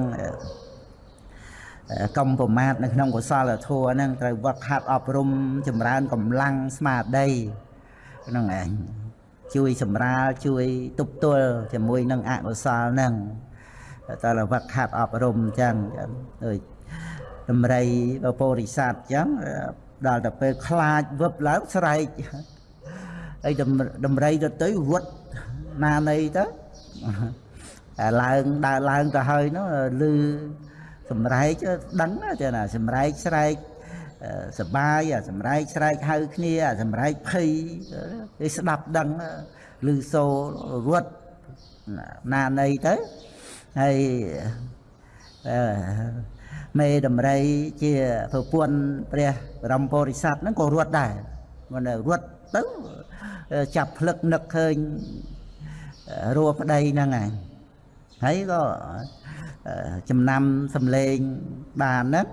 កុំប្រមាថនៅក្នុងកុសលធម៌ហ្នឹងត្រូវវឹកហាត់អប់រំចម្រើនកម្លាំងស្មារតីហ្នឹងឯងជួយសម្រាលជួយទប់ទល់ជាមួយនឹងអកុសលហ្នឹងតើវឹកហាត់អប់រំអញ្ចឹងដូច ដំរីបពោរិស័ទអញ្ចឹងដល់ទៅពេលខ្លាចវឹបឡើងស្រែកហើយដំរីទៅទៅរត់ណានៃទៅឡើងដើរឡើងទៅហើយនោះឮសម្រែកដឹងទេណាសម្រែកស្រែកសបាយអាសម្រែកស្រែកហៅគ្នាអាសម្រែកភ័យគេស្ដាប់ដឹងឮសូររត់ណានៃទៅហើយ មេដំរីជាប្រពន្ធព្រះបរមពុរិស័ទហ្នឹងក៏រត់ដែរមិនរត់ទៅចាប់ភ្លឹកនឹកឃើញរួប្តីហ្នឹងឯងហើយក៏ចំណាំសំលេងបានហ្នឹង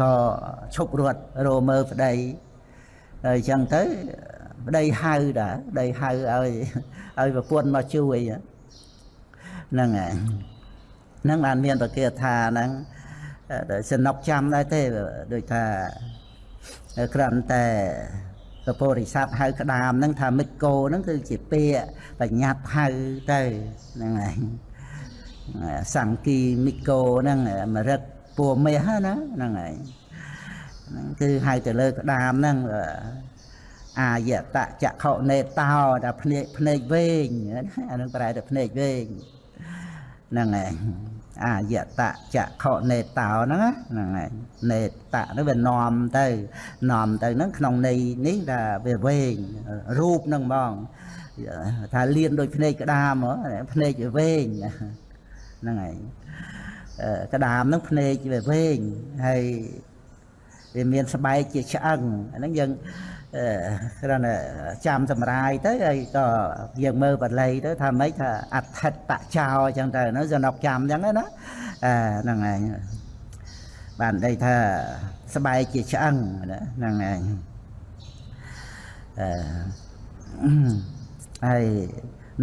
ក៏ឈប់រត់រមើប្តីហើយអញ្ចឹងទៅប្តីហៅដែរប្តីហៅឲ្យឲ្យប្រពន្ធមកជួយហ្នឹងឯង ហ្នឹងបានមានប្រគាថាហ្នឹងសនុកចាំដែរទេដូចថាគ្រាន់តែពពុរិស័ទហៅក្តាមហ្នឹងថាមិចគោហ្នឹងគឺជាពាក្យបញ្ញត្តិហៅទៅហ្នឹងឯងសង្គីមិកោហ្នឹងមរិតពួមាសណាហ្នឹងឯងហ្នឹងគឺហៅទៅលើក្តាមហ្នឹងអាយតចក្ខុនេតោតែភ្នែកភ្នែកវែងអានឹងប្រែតែភ្នែកវែងហ្នឹងឯង អាយតចក្ខុនេតោហ្នឹងហ្នឹងឯងនេតហ្នឹងវានាំទៅនាំទៅហ្នឹងក្នុងន័យនេះថាវាវែងរូបហ្នឹងហ្មងថាលៀនដូចភ្នែកក្តាមភ្នែកវាវែងហ្នឹងឯងក្តាមហ្នឹងភ្នែកវាវែងហើយវាមានស្បែកជាឆ្អឹងអាហ្នឹងយើង គ្រាន់តែចាំសម្រាយទៅហើយក៏យើងមើលបល័យទៅថាម៉េចថាអដ្ឋិតតចោអញ្ចឹងទៅនៅសនុកចាំអញ្ចឹងណាអាហ្នឹងឯងបានន័យថាស្បែកជាឆ្អឹងហ្នឹងឯងអឺហើយ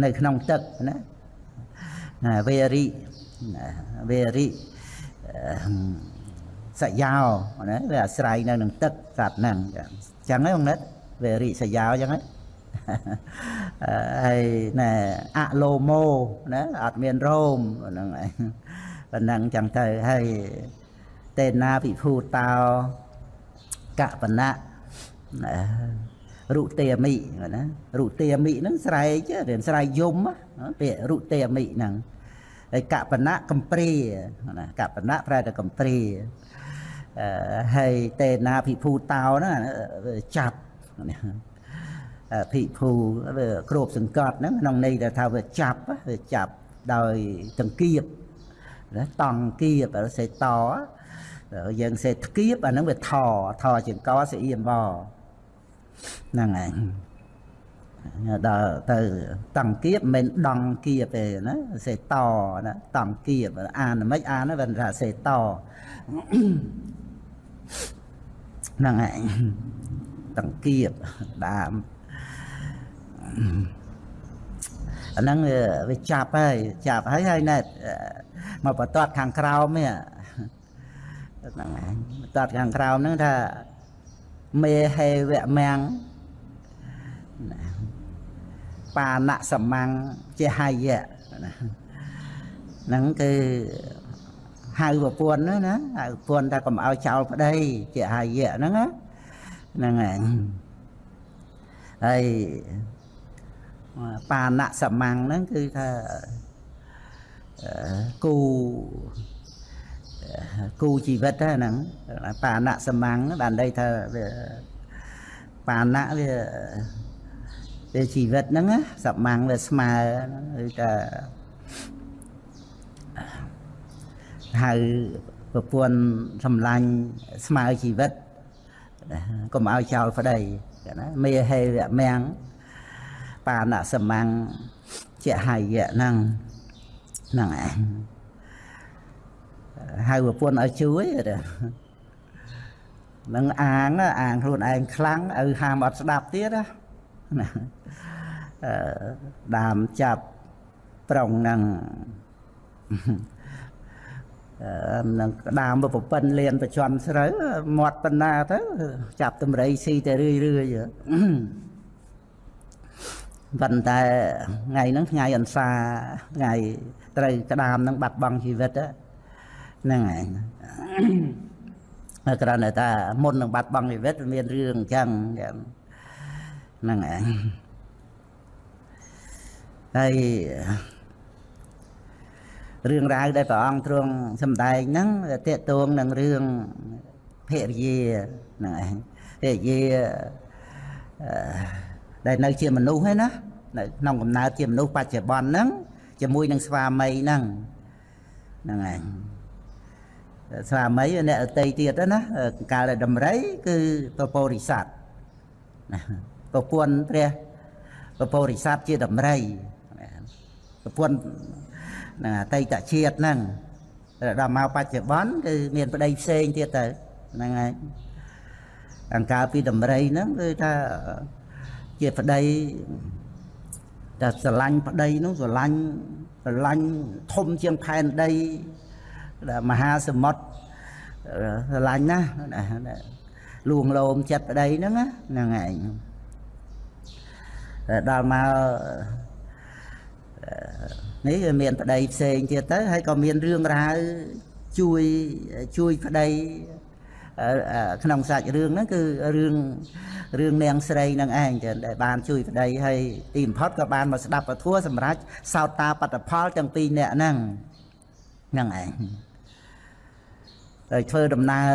នៅក្នុងទឹកណាវេរិវេរិសយោណាវាអាស្រ័យនៅនឹងទឹកសត្វហ្នឹងចឹ ងហ្នឹងបងនិតវេរិសយោចឹងហ្នឹងហើយណែអឡូម៉ូណាអត់មានរោមហ្នឹងឯងប៉ុណ្ណឹងចឹងទៅហើយតេណាពិភូតោកបណៈរុទេមិណារុទេមិហ្នឹងស្រែករៀនស្រែកយំពាក្យរុទេមិហ្នឹងហើយកបណៈកំព្រាណាកបណៈប្រែតែកំព្រា ហើយតេណាភិភូតោហ្នឹងចាប់ភិភូវាគ្របសង្កត់ហ្នឹងក្នុងន័យថាវាចាប់វាចាប់ដោយចង្គៀបណាតង់គៀបសេតយើងសេថ្គៀបអាហ្នឹងវាថថចង្កសេអ៊ីមបហ្នឹងឯងដល់ទៅតង់គៀបមិនដង់គៀបទេណាសេតណាតង់គៀបអានមិនអានវាថាសេត ហ្នឹងឯងតង្កៀបដើមអាហ្នឹងវាចាប់ហើយចាប់ហើយហើយណែមកបន្ទាត់ខាងក្រោមនេះហ្នឹងឯងបន្ទាត់ខាងក្រោមហ្នឹងថាមេហេវៈមាំងបាណសមੰងជាហើយៈហ្នឹងគឺ ហៅប្រពន្ធណាហៅប្រពន្ធថាកុំឲ្យចោលប្តីជាអាយៈហ្នឹងណាហ្នឹងហើយហើយបាណសមੰងហ្នឹងគឺថាគូគូជីវិតហ្នឹងបាណសមੰងបានន័យថាវាបាណវាវាជីវិតហ្នឹងសមੰងវាស្មើគឺថា ហៅប្រពន្ធសម្លាញ់ស្មើជីវិតកុំឲ្យចោលប្តីណាមេហេវៈមាំងបាណសមੰងជាហើយៈហ្នឹងហ្នឹងឯងហៅប្រពន្ធឲ្យជួយនឹងអាងអាងខ្លួនឯងខ្លាំងឲ្យហាមអត់ស្ដាប់ទៀតណាដាមចាប់ប្រុងហ្នឹង នឹងក្តាមប្រពន្ធលៀនប្រជន់ស្រូវមាត់បណ្ណាទៅចាប់តម្រៃស៊ីតែរឿយរឿយប៉ុន្តែថ្ងៃហ្នឹងថ្ងៃអន្សាថ្ងៃត្រូវក្តាមហ្នឹងបាត់បង់ជីវិតហ្នឹងហើយគ្រាន់តែថាមុននឹងបាត់បង់ជីវិតមានរឿងអញ្ចឹងហ្នឹងហើយហើយ រឿងរ៉ាវដែលព្រះអង្គទ្រង់សម្ដែងហ្នឹងតេតួងនឹងរឿងភរិយាហ្នឹងឯងភរិយាដែលនៅជាមនុស្សហ្នឹងណានៅក្នុងកំណើតជាមនុស្សបច្ចុប្បន្នហ្នឹងជាមួយនឹងស្វាមីហ្នឹងហ្នឹងឯងស្វាមីអ្នកអតីទៀតណាកាលដែលដំរី គឺពពោរិស័តណាប្រពន្ធព្រះពពោរិស័តជាដំរីប្រពន្ធហ្នឹងអតីតជាតិហ្នឹងដល់មកបច្ចុប្បន្នគឺមានប្តីផ្សេងទៀតទៅហ្នឹងហើយអង្ការពីតម្រៃហ្នឹងគឺថាជាប្តីតែស្រឡាញ់ប្តីនោះស្រឡាញ់ស្រឡាញ់ធំជាងផែនដីមហាសមុទ្រស្រឡាញ់ណាស់លួងលោមចិត្តប្តីហ្នឹងហ្នឹងឯងដល់មក នេះវាមានប្តីផ្សេងទៀតទៅហើយក៏មានរឿងរ៉ាវជួយជួយប្តីក្នុងសាច់រឿងហ្នឹងគឺរឿងរឿងនាងស្រីនឹងឯងចឹងដែលបានជួយប្តីហើយទីបំផុតក៏បានមកស្ដាប់ពធัวសម្រាប់សោតតាបត្តផលទាំងពីរនាក់ហ្នឹងហ្នឹងឯងហើយធ្វើដំណើរ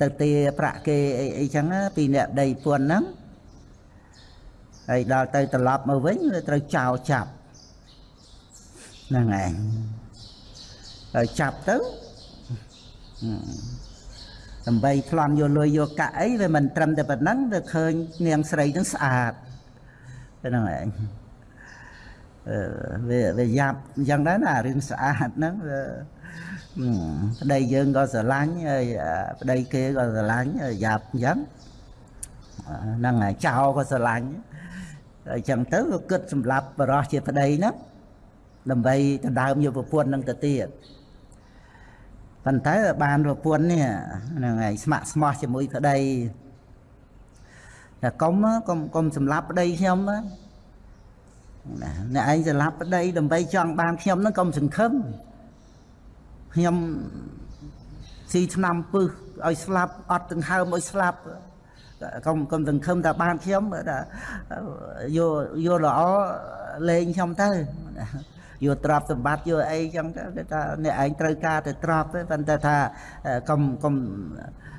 ទៅទាប្រាក់គេអីអីចឹងពីអ្នកដីពួនហ្នឹងហើយដល់ទៅត្រឡប់មកវិញត្រូវចោលចាប់ ហ្នឹងឯងហើយចាប់ទៅដើម្បីប្លន់យកលុយយកកាក់អីវាមិនត្រឹមតែប៉ុណ្ណឹងវាឃើញនាងស្រីនឹងស្អាតហ្នឹងឯងអឺវាវាយ៉ាប់អញ្ចឹងដែរណារឿងស្អាតហ្នឹងវាប្តីយើងក៏ស្រឡាញ់ហើយប្តីគេក៏ស្រឡាញ់យ៉ាប់អញ្ចឹងហ្នឹងហើយចៅក៏ស្រឡាញ់អញ្ចឹងទៅក៏គិតសម្រាប់បរោះជាប្តីហ្នឹង ដើម្បីដណ្ដើមយកប្រពន្ធនឹងទៅទៀតប៉ុន្តែបានប្រពន្ធនេះហ្នឹងហើយស្ម័គ្រស្មោះជាមួយប្តីតែកុំកុំកុំសម្លាប់ប្តីខ្ញុំណាអ្នកឯងសម្លាប់ប្តីដើម្បីចង់បានខ្ញុំហ្នឹងកុំសង្ឃឹមខ្ញុំស៊ីឆ្នាំពឹសឲ្យស្លាប់អត់ដង្ហើមឲ្យស្លាប់កុំកុំសង្ឃឹមថាបានខ្ញុំយកយកល្អលេងខ្ញុំទៅ យកទ្រព្យសម្បត្តិយកអីចឹងទៅថាអ្នកឯងត្រូវការតែទ្រព្យទេប៉ុន្តែថាកុំកុំ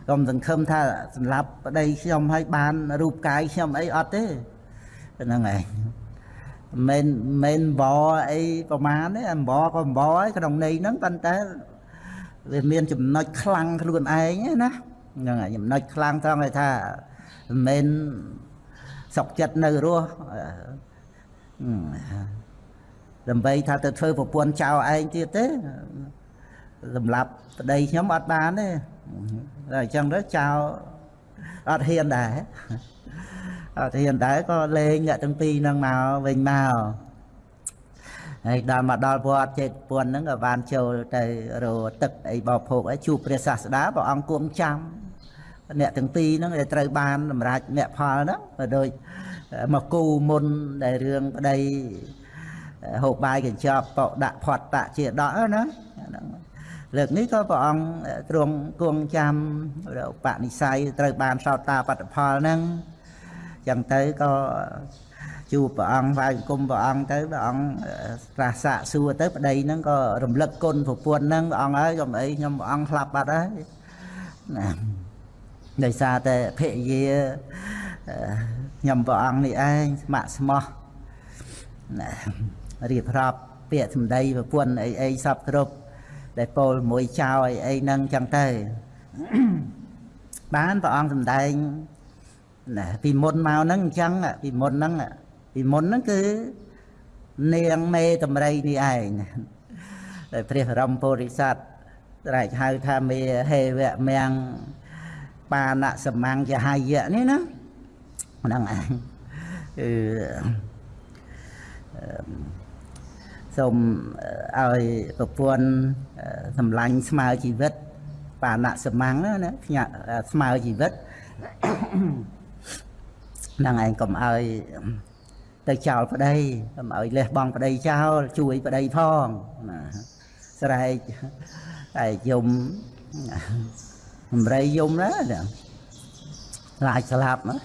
កុំសង្ឃឹមថាសម្រាប់ប្តីខ្ញុំឲ្យបានរូបកាយខ្ញុំអីអត់ទេហ្នឹងឯងមិនមិនបអីប្រមាណទេអម្បក៏អម្បហើយក្នុងន័យហ្នឹងប៉ុន្តែវាមានចំណុចខ្លាំងខ្លួនឯងណាហ្នឹងហើយចំណុចខ្លាំងត្រង់ឲ្យថាមិនសុកចិត្តនៅរស់ ដើម្បីថាទៅធ្វើប្រពន្ធចៅឯងទៀតទេសម្រាប់ប្តីខ្ញុំអត់បានទេតែអញ្ចឹងទៅចៅអត់ហ៊ានដែរអត់ហ៊ានដែរក៏លេងអ្នកទាំងពីរហ្នឹងមកវិញមកហើយដល់មកដល់វត្តចេតពុនហ្នឹងក៏បានចូលទៅរទឹកអីបោភោគអីជួបព្រះសាស្តាព្រះអង្គគង់ចាំអ្នកទាំងពីរហ្នឹងដែលត្រូវបានសម្រាប់អ្នកផលហ្នឹងក៏ដូចមកគូមុនដែលរឿងប្តី ហូបបាយកញ្ចប់បោដាក់ផាត់តាជាដកណាលើកនេះក៏ព្រះអង្គទ្រង់គង់ចាំបនិស័យត្រូវបានសោតតាបត្តផលហ្នឹងចឹងទៅក៏ជួបព្រះអង្គវាយគុំព្រះអង្គទៅព្រះអង្គត្រាស់សាកសួរទៅប្តីហ្នឹងក៏រំលឹកគុណប្រពន្ធហ្នឹងព្រះអង្គហើយកុំអីខ្ញុំព្រះអង្គស្លាប់បាត់ហើយណាដោយសារតែភរិយាខ្ញុំព្រះអង្គនេះឯងស្ម័គ្រស្មោះណា រៀបរាប់ពាក្យសម្ដីប្រពន្ធអីអីសពគ្រប់ដែលពោលមួយចៅអីអីហ្នឹងចឹងទៅបានព្រះអង្គសម្ដែងណាពីមុនមកហ្នឹងអញ្ចឹងពីមុនហ្នឹងពីមុនហ្នឹងគឺនាងមេតម្រៃនេះឯងដែលព្រះរមពុរិស័ទត្រែកហៅថាមេហេវៈមៀងបាណសម្ងចហាយៈនេះណាហ្នឹងឯងគឺ សូមឲ្យប្រពន្ធសម្លាញ់ស្មើជីវិត បាណសមੰងណាភ្ញាក់ស្មើជីវិតហ្នឹងឯងកុំឲ្យទៅចោលប្តីកុំឲ្យលះបង់ប្តីចោលជួយប្តីផងណាស្រែកតែយំអំរៃយំណាឡាយស្លាប់ណា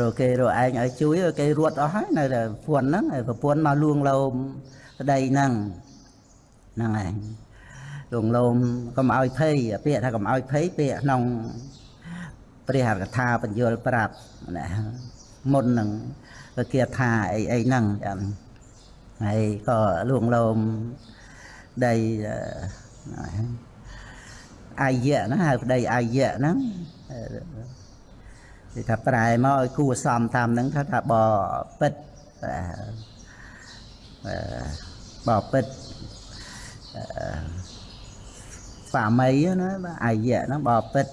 រកគេរកឯងឲ្យជួយគេរត់អស់ហើយនៅតែប្រពន្ធហ្នឹងប្រពន្ធមកលួងលោម ប្តីហ្នឹងហ្នឹងឯងលងលោមកុំឲ្យភ័យពាក្យថាកុំឲ្យភ័យពាក្យក្នុងព្រះកថាបញ្យលប្រាប់ណាមុននឹងគាថាអីអីហ្នឹងចាំហើយក៏លួងលោមដីអាយៈណាហៅប្តីអាយៈហ្នឹងគេថាប្រែមកឲ្យគួសមតាមហ្នឹងថាថាបពិត បពិតស្វាមីណាអាយៈហ្នឹងបពិត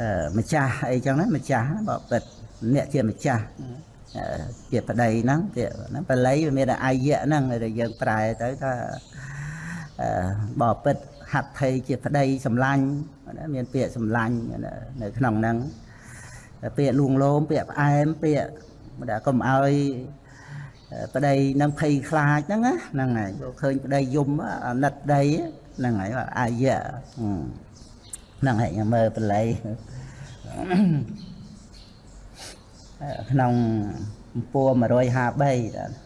អឺម្ចាស់អីចឹងណាម្ចាស់បពិតអ្នកជាម្ចាស់ជាប្តីហ្នឹងជាហ្នឹងបល័យវាមានអាយៈហ្នឹងដែលយើងប្រែទៅថាបពិតហត្ថថេជាប្តីសម្លាញ់មានពាក្យសម្លាញ់នៅក្នុងហ្នឹងពាក្យលួងលោមពាក្យផ្អែមពាក្យ មិនដែលកុំឲ្យប្តីនឹងភ័យខ្លាចហ្នឹងណាហ្នឹងហើយឃើញប្តីយំអាណិតប្តីហ្នឹងហើយអាយៈហ្នឹងហើយខ្ញុំមើលបល័យក្នុងពួរ153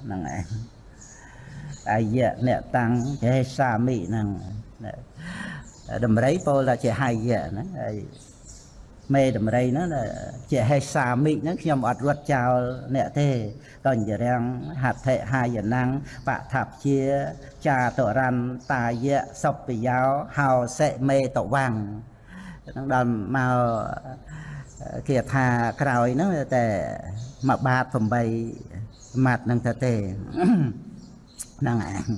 ហ្នឹងឯងអាយៈអ្នកតាំងចេះសាមិហ្នឹងដំរីពោលថាជាហាយៈហ្នឹងហើយ មេដំរីហ្នឹងជាហេសាមិហ្នឹងខ្ញុំអត់រត់ចោលអ្នកទេកញ្ញរាំងហត្ថិហាយណੰបថព្យាចាតរន្តាយៈសពយោហោសិមេតវាំងហ្នឹងដល់មកគេថាក្រោយហ្នឹងតែមួយបាត8ម៉ាត់ហ្នឹងទៅទេហ្នឹងឯង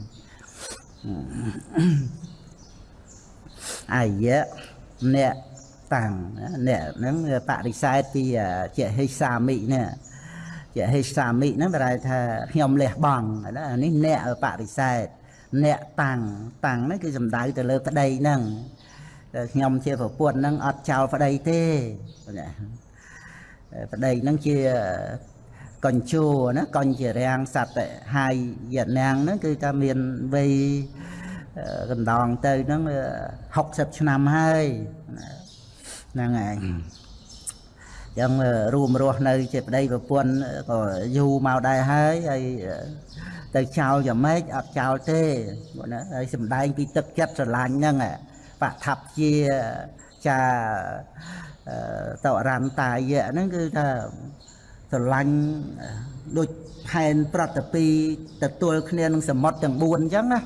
អាយៈអ្នក តាំងអ្នកហ្នឹងបរិស័ទពីជាហេសាមិនេះជាហេសាមិហ្នឹងប្រែថាខ្ញុំលះបង់នេះអ្នកបរិស័ទអ្នកតាំងតាំងហ្នឹងគឺសំដៅទៅលើប្តីហ្នឹងខ្ញុំជាប្រពន្ធហ្នឹងអត់ចោលប្តីទេប្តីហ្នឹងជាកញ្ជួណាកញ្ជារាំងសត្វហើយយណាំងហ្នឹងគឺថាមានវ័យកណ្ដងទៅហ្នឹង60ឆ្នាំហើយ ហ្នឹងឯងចឹងរួមរស់នៅជាប្តីប្រពន្ធក៏យូរមកដែរហើយហើយទៅចោលយ៉ាងម៉េចអត់ចោលទេណាហើយសំដែងពីទឹកចិត្តស្រឡាញ់ហ្នឹងបឋបជាចាតរន្តាយៈហ្នឹងគឺថាស្រឡាញ់ដូចផែនប្រតិពីទទួលគ្នានឹងសមុទ្រទាំង4អញ្ចឹងណា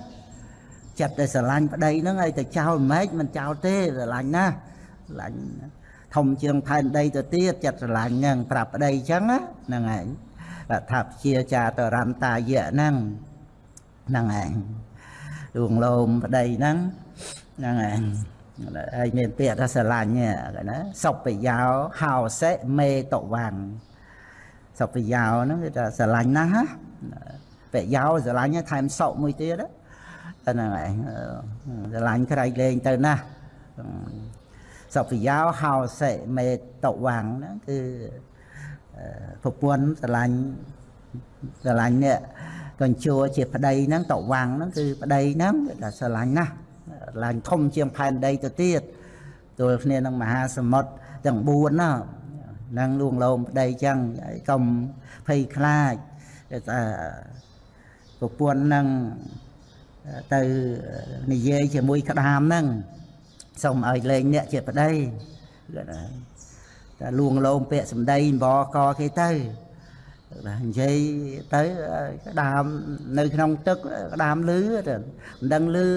ចិត្តតែស្រឡាញ់ប្តីហ្នឹងឲ្យតែចោលមិនម៉េចមិនចោលទេស្រឡាញ់ណាស្រឡាញ់ធំជាងផែនដីទៅទៀតចិត្តស្រឡាញ់ហ្នឹងប្រាប់ប្តីអញ្ចឹងហ្នឹងឯងថាជាចាតរន្តាយៈហ្នឹងហ្នឹងឯងដួងលោមប្តីហ្នឹងហ្នឹងឯងហើយមានពាក្យថាស្រឡាញ់ណាសុបយោហោសិមេតវាំងសុបយោហ្នឹងគឺថាស្រឡាញ់ណាស់ណាបយោស្រឡាញ់ថែមសុមួយទៀតហ្នឹងឯងស្រឡាញ់ក្រៃលែងទៅណាស់ សុបយោហោសិមេតវាំងហ្នឹងគឺប្រពន្ធស្រឡាញ់ស្រឡាញ់នេះកញ្ជួជាប្តីហ្នឹងតវាំងហ្នឹងគឺប្តីហ្នឹងថាស្រឡាញ់ណាស់ឡើងធំជាងផែនដីទៅទៀតទល់គ្នានឹងមហាសមុទ្រទាំង4ណានឹងលួងលោមប្តីចឹងកុំភ័យខ្លាចថាប្រពន្ធនឹងទៅនិយាយជាមួយក្តាមហ្នឹង សូមឲ្យលេងអ្នកជាប្តីតែលួងលោមពាក្យសម្ដីបកគេទៅបាទនិយាយទៅក្តាមនៅក្នុងទឹកក្តាមលឺមិនដឹងលឺ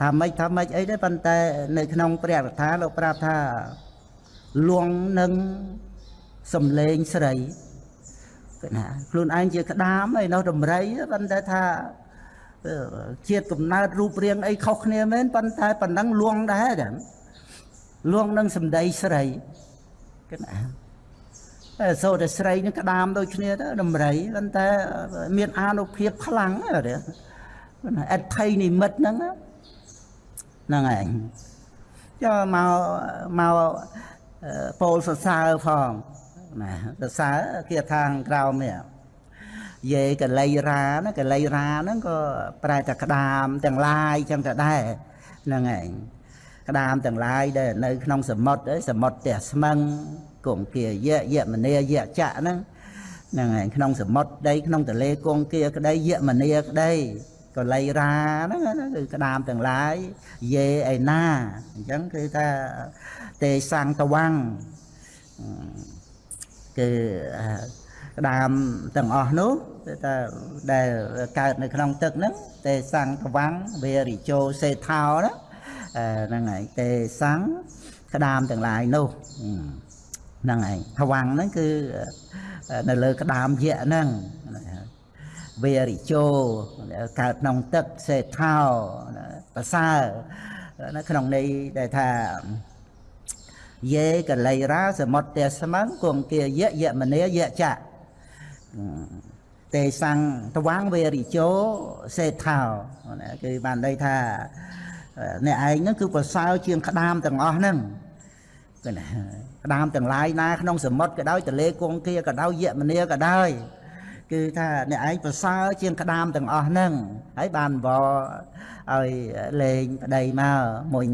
ថាម៉េចថាម៉េចអីទេប៉ុន្តែនៅក្នុងព្រះកថាលោកប្រាប់ថាលួងនឹងសំលេងស្រីគឺណាខ្លួនឯងជាក្តាមអីនោះដំរីប៉ុន្តែថា ជាតិកំណើតរូបរាងអីខុសគ្នាមែនប៉ុន្តែប៉ុណ្ណឹងលួងដែរចឹងលួងនឹងសំដីស្រីគឺណាតែសូត្រតែស្រីនឹងក្តាមដូចគ្នាទៅដំរីប៉ុន្តែមានអានុភាពខ្លាំងទេអត្ថ័យនិមិត្តហ្នឹងហ្នឹងឯងចូលមកមកពោលសរសើរផងណាសរសើរគេថាក្រោមនេះ យេកលៃរាណាកលៃរាហ្នឹងក៏ប្រែតែក្តាម ទាំងឡាយចឹងទៅដែរហ្នឹងឯងក្តាមទាំងឡាយដែលនៅក្នុងសមុទ្រសមុទ្រផ្ទះស្មឹងគង្គាយៈយៈមនីយៈចៈហ្នឹងហ្នឹងឯងក្នុងសមុទ្រដីក្នុងទលេគង្គាក្តីយៈមនីក្តីកលៃរាហ្នឹងគឺក្តាមទាំងឡាយយេឯណាអញ្ចឹងគឺថាទេសង្តវាំងគឺក្តាមទាំងអស់នោះ គឺថាដែលកើតនៅក្នុងទឹកហ្នឹងទេសង្តវាំងវេរិជោសេថោណាហ្នឹងហើយទេសង្ឃក្តាមទាំងឡាយនោះហ្នឹងហើយថ្វាំងហ្នឹងគឺនៅលើក្តាមយៈហ្នឹងវេរិជោកើតក្នុងទឹកសេថោប្រសើរនៅក្នុងន័យដែលថាយេកលៃរាសមុទ្ទស្មੰគង្គាយៈយមនីយៈចៈ ទេសੰតវាងវេរិជោសេថោគឺបានន័យថាអ្នកឯងហ្នឹងគឺប្រសើរជាងក្តាមទាំងអស់ហ្នឹងគឺណាក្តាមទាំងឡាយណាក្នុងសមុទ្រក៏ដោយទលេគង្គាក៏ដោយយមនីក៏ដោយគឺថាអ្នកឯងប្រសើរជាងក្តាមទាំងអស់ហ្នឹងហើយបានវឲ្យលេងប្តីមកមុញ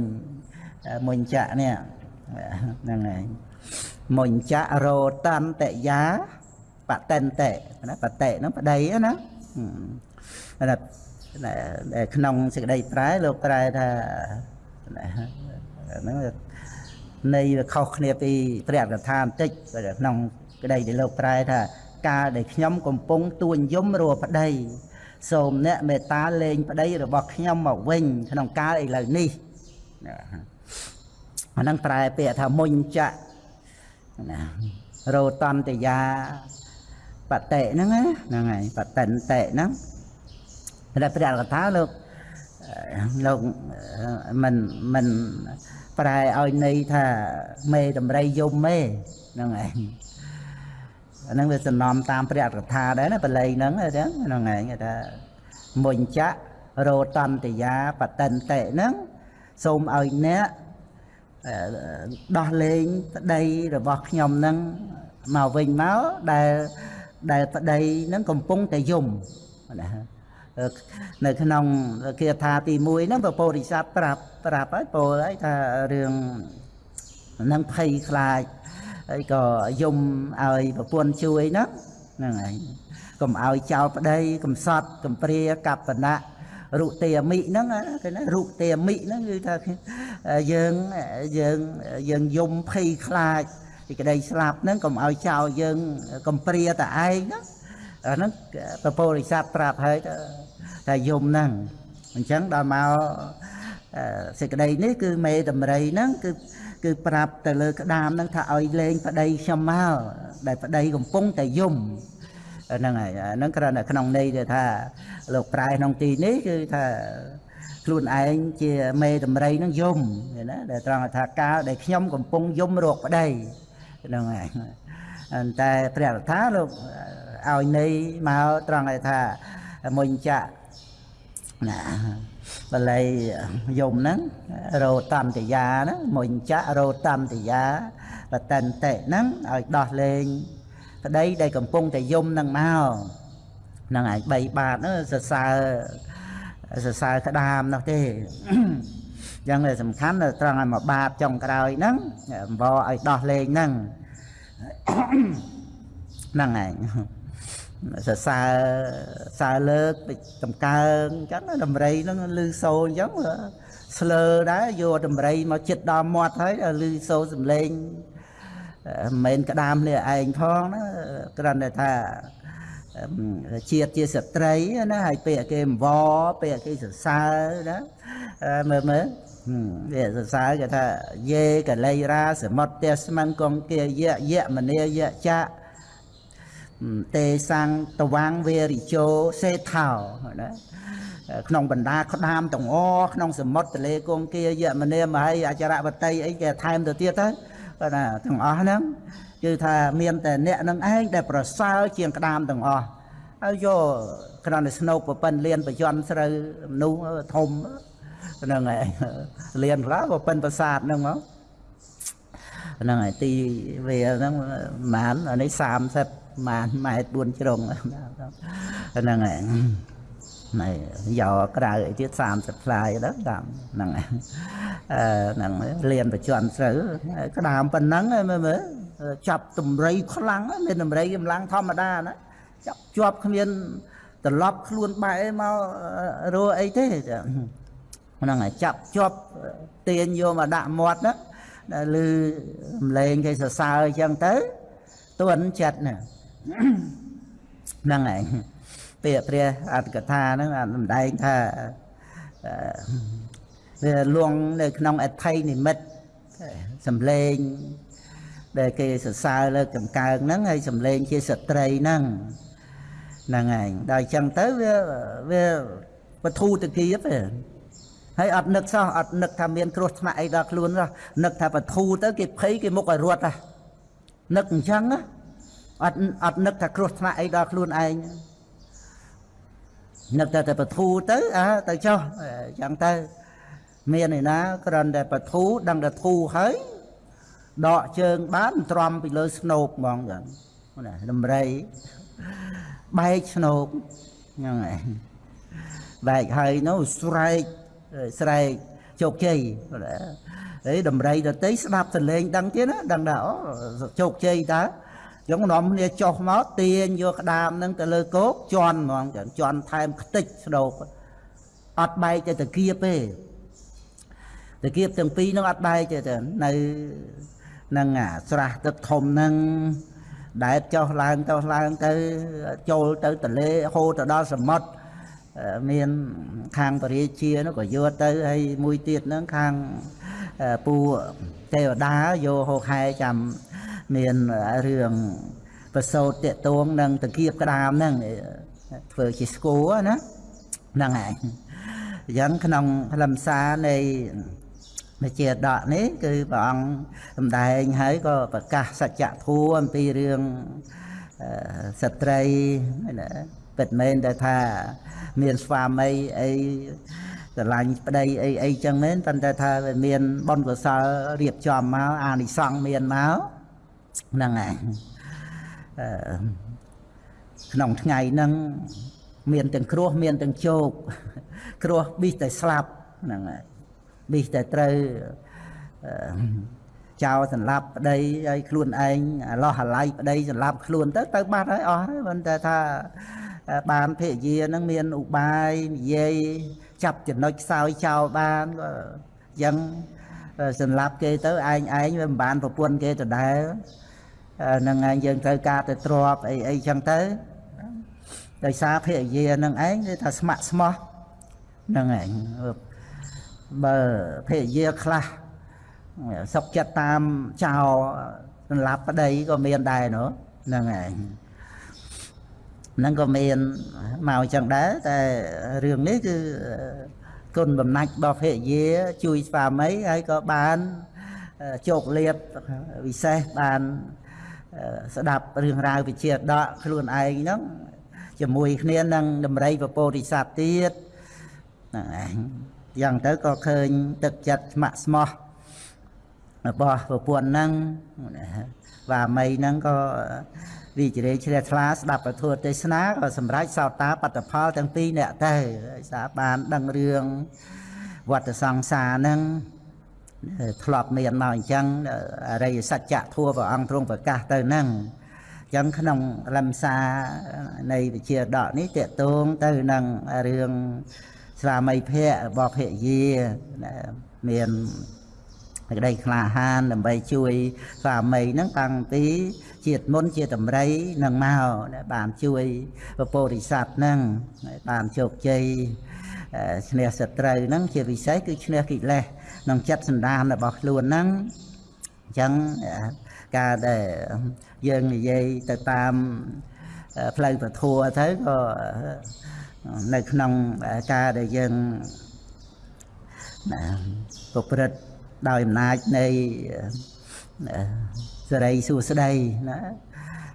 មុញចាក់នេះហ្នឹងហើយមុញចាក់រោតន្តយា បតន្តិណាបតិហ្នឹងប្តីណាណាក្នុងសេចក្តីប្រែលោកប្រែថាហ្នឹងនៃវាខុសគ្នាពីព្រះកថាបន្តិចក្នុងក្តីដែលលោកប្រែថាកាលដែលខ្ញុំកំពុងទួញយំរੂប្តីសូមអ្នកមេត្តាលែងប្តីរបស់ខ្ញុំមកវិញ ក្នុងកាលឥឡូវនេះអាហ្នឹងប្រែពាក្យថាមុញចៈណារោតន្តយា បតិហ្នឹងហ្នឹងហើយបតិនតិហ្នឹងតែព្រះកថាលោកលោកមិនមិនប្រែឲ្យន័យថាមេតម្រៃយំទេហ្នឹងឯងអាហ្នឹងវាសំណំតាមព្រះកថាដែរណាបល័យហ្នឹងហ្នឹងហ្នឹងឯងគេថាមុញចៈរោតន្តយាបតិនតិហ្នឹងសូមឲ្យអ្នកដោះលែងប្តីរបស់ខ្ញុំហ្នឹងមកវិញមកដែល ដែលប្តីហ្នឹងកំពុងតែយំណានៅក្នុងគាថាទី1ហ្នឹងពពោធិសត្វប្រាប់ប្រាប់ហើយពោលហើយថារឿងនឹងភ័យខ្លាចហើយក៏យំឲ្យប្រពន្ធជួយហ្នឹងហ្នឹងហើយកុំឲ្យចោលប្តីកំសត់កំព្រាកបណៈរុទេមិហ្នឹងគេណារុទេមិហ្នឹងគឺថាយើងយើងយើងយំភ័យខ្លាច ពីក្តីស្លាប់ហ្នឹងកុំឲ្យចោលយើងកំព្រាតែឯងណាអាហ្នឹងពពោរិស័ទប្រាប់ហើយថាយំហ្នឹងអញ្ចឹងដល់មកសេចក្តីនេះគឺមេតម្រៃហ្នឹងគឺគឺប្រាប់ទៅលើក្តាមហ្នឹងថាឲ្យលេងប្តីខ្ញុំមកដែលប្តីកំពុងតែយំហ្នឹងហើយហ្នឹងគ្រាន់តែក្នុងន័យទៅថាលោកប្រែក្នុងទីនេះគឺថាខ្លួនឯងជាមេតម្រៃហ្នឹងយំណាដែលត្រង់ថាកាលដែលខ្ញុំកំពុងយំរកប្តី ហ្នឹងហើយតែព្រះរដ្ឋាលោកឲ្យន័យមកត្រង់ថាមុញចៈណាបល័យយមហ្នឹងរោតន្តយាហ្នឹងមុញចៈរោតន្តយាបតន្តិហ្នឹងឲ្យដោះលែងប្តីដែលកំពុងតែយំហ្នឹងមកហ្នឹងឯង3បាតហ្នឹងសរសើរសរសើរក្តាមនោះទេយ៉ាងតែសំខាន់ត្រង់ឲ្យមកបាតចុងក្រោយហ្នឹងអង្វរឲ្យដោះលែងហ្នឹង ហ្នឹងឯងសរសើរសើលើកដំកើងអញ្ចឹងដំរីហ្នឹងលឺសូរអញ្ចឹងស្លើដែរយកដំរីមកចិត្តដល់មាត់ហើយលឺសូរសំឡេងមិនមែនក្តាមនេះឯងផងណាគ្រាន់តែថាជាតិជាស្ត្រីណាហើយពេលគេអង្វរពេលគេសរសើរណាមើលមើល វាសរសើរគេថាយេកលៃរាសមុតទេសស្មិនកងគាយៈយៈមនីយៈចៈទេសាំងតវាងវេរិជោសេថោណាក្នុងបណ្ដាក្តាមទាំងអក្នុងសមុទ្រទលេគង្គាយមនាមហីអចរវតីអីគេថែមទៅទៀតទៅបាទណាទាំងអស់ហ្នឹងគឺថាមានតែអ្នកនឹងឯងដែលប្រសើរជាងក្តាមទាំងអស់ហើយយកក្រណស្នោកប្រពន្ធលៀនបច្ចន់ស្រូវមនុស្សធំ ហ្នឹងឯងលៀនខ្លះប្រពន្ធប្រាសាទហ្នឹងមកហ្នឹងហើយទីវាហ្នឹងប្រហែលអានេះ30ម៉ានម៉ែត្រ4ជ្រុងហ្នឹងហើយណែយកក្រៅអីទៀត30ផ្លាយដល់តាមហ្នឹងអឺហ្នឹងលៀនបច្ចន់ស្រូវក្តាមប៉ុណ្ណឹងមើលមើលចាប់តម្រៃខ្លាំងមានតម្រៃកម្លាំងធម្មតាណាចាប់ជាប់គ្មានត្រឡប់ខ្លួនបែកមករੂអីទេ ហ្នឹងហើយចាប់ជាប់ទាញយកមកដាក់មាត់ណាឮសំឡេងគេសរសើរអញ្ចឹងទៅទន់ចិត្តណាហ្នឹងឯងពាក្យព្រះអត្តកថាហ្នឹងសម្ដែងថាវាលងនៅក្នុងអថ័យនិមិត្តសំឡេងដែលគេសរសើរលើកចំកើងហ្នឹងហើយសំឡេងជាស្ត្រីហ្នឹងហ្នឹងឯងដល់អញ្ចឹងទៅវាវាបធូតគៀបទេ ហើយអត់នឹកសោះអត់នឹកថាមានគ្រោះថ្នាក់អីដល់ខ្លួនសោះនឹកថាបធូទៅគេភ័យគេមុខឲ្យរត់ហ่ะនឹកអញ្ចឹងណាអត់អត់នឹកថាគ្រោះថ្នាក់អីដល់ខ្លួនឯងនឹកតែតែបធូទៅអើទៅចុះអញ្ចឹងទៅមានឯណាគ្រាន់តែបធូដឹងតែធូហើយដកជើងបានទ្រាំពីលើស្នូកហ្មងចឹងណាដំរីបែកឆ្នោកហ្នឹងហើយបែកហើយនោះស្រែក ស្រែកជោគជ័យអីដំរីដតីស្ដាប់សលេងដឹងទៀតណាដឹងថាអូជោគជ័យតើចឹងនាំគ្នាចុះមកទាញយកក្តាមហ្នឹងទៅលើគោកជន់ហ្មងចឹងជន់ថែមខ្ទេចស្ដោកអត់បែកទៅតាគៀបទេតាគៀបទាំងពីរហ្នឹងអត់បែកទេនៅនឹងអាស្រះទឹកធំហ្នឹងដែតចុះឡើងចុះឡើងទៅចូលទៅទលេហូរទៅដល់សមុទ្រ មានខាងបរិជានោះក៏យកទៅហើយមួយទៀតហ្នឹងខាងពូទេវតាយកហោខែចាំមានរឿងប្រសោតតតងនឹងតគៀបក្តាមហ្នឹងធ្វើជាស្គូណាហ្នឹងហើយអញ្ចឹងក្នុងខ្លឹមសារនៃមេជាដកនេះគឺព្រះអង្គសម្ដែងហើយក៏ប្រកាសសច្ចធម៌អំពីរឿងស្ត្រីណា ពិតមែនតែថាមានស្វាមីអីស្រឡាញ់ប្តីអីអីចឹងមែនប៉ុន្តែថាវាមានបុណ្យកុសលរៀបចំមកអានិសង្ឃមានមកហ្នឹងហើយអឺក្នុងថ្ងៃហ្នឹងមានទាំងគ្រោះមានទាំងជោគគ្រោះប៊ីសតែស្លាប់ហ្នឹងហើយប៊ីសតែត្រូវចោលសម្លាប់ប្តីហើយខ្លួនឯងលោះអាឡ័យប្តីសម្លាប់ខ្លួនទៅទៅបាត់ហើយអស់ហើយប៉ុន្តែថា បានភរិយានឹងមានឧបាយនិយាយចាប់ចំណុចខ្សោយចោលបានក៏យ៉ាងសម្លាប់គេទៅឯងឯងវាមិនបានប្រពន្ធគេដដែលនឹងឯងយើងត្រូវការទៅទ្របអីអីចឹងទៅដោយសារភរិយានឹងឯងគឺថាស្ម័គ្រស្មោះនឹងឯងបើភរិយាខ្លះសុកចិត្តតាមចោលសម្លាប់ប្តីក៏មានដែរនោះហ្នឹងឯង ហ្នឹងក៏មានមកចឹងដែរតែរឿងនេះគឺគុណបំណាច់របស់ភរិយាជួយស្វាមីហើយក៏បានជោគលាភវិសេសបានស្ដាប់រឿងរ៉ាវវិជាដកខ្លួនឯងហ្នឹងជាមួយគ្នានឹងដំរីពពោធិសត្វទៀតហ្នឹងឯងយ៉ាងទៅក៏ឃើញទឹកចិត្តស្ម័គ្រស្មោះរបស់ប្រពន្ធហ្នឹងវាមីហ្នឹងក៏ រីករាយជ្រះថ្លាស្ដាប់ពធទេសនាក៏សម្រេចសោតាបត្តផលទាំងពីរអ្នកទៅសាបានដឹងរឿងវត្តសង្សារហ្នឹងធ្លាប់មានមកអញ្ចឹងអរិយសច្ចៈធัวព្រះអង្គទ្រង់ប្រកាសទៅហ្នឹងអញ្ចឹងក្នុងលំសានៃវិជាដកនេះតកតងទៅនឹងរឿងស្វាមីភៈរបស់ភរិយាមានក្តីក្លាហានដើម្បីជួយស្វាមីហ្នឹងតាំងពី ជាតិមុនជាតម្រៃនឹងមកបានជួយពពោធិសត្វហ្នឹងបានជោគជ័យឈ្នះសត្រូវហ្នឹងជាពិសេសគឺឈ្នះកិលេសក្នុងចិត្តសន្តានរបស់ខ្លួនហ្នឹងអញ្ចឹងការដែលយើងនិយាយទៅតាមផ្លូវពធัวទៅក៏នៅក្នុងការដែលយើងប្រព្រឹត្តដោយអំណាចនៃ សេរីសួស្តីណា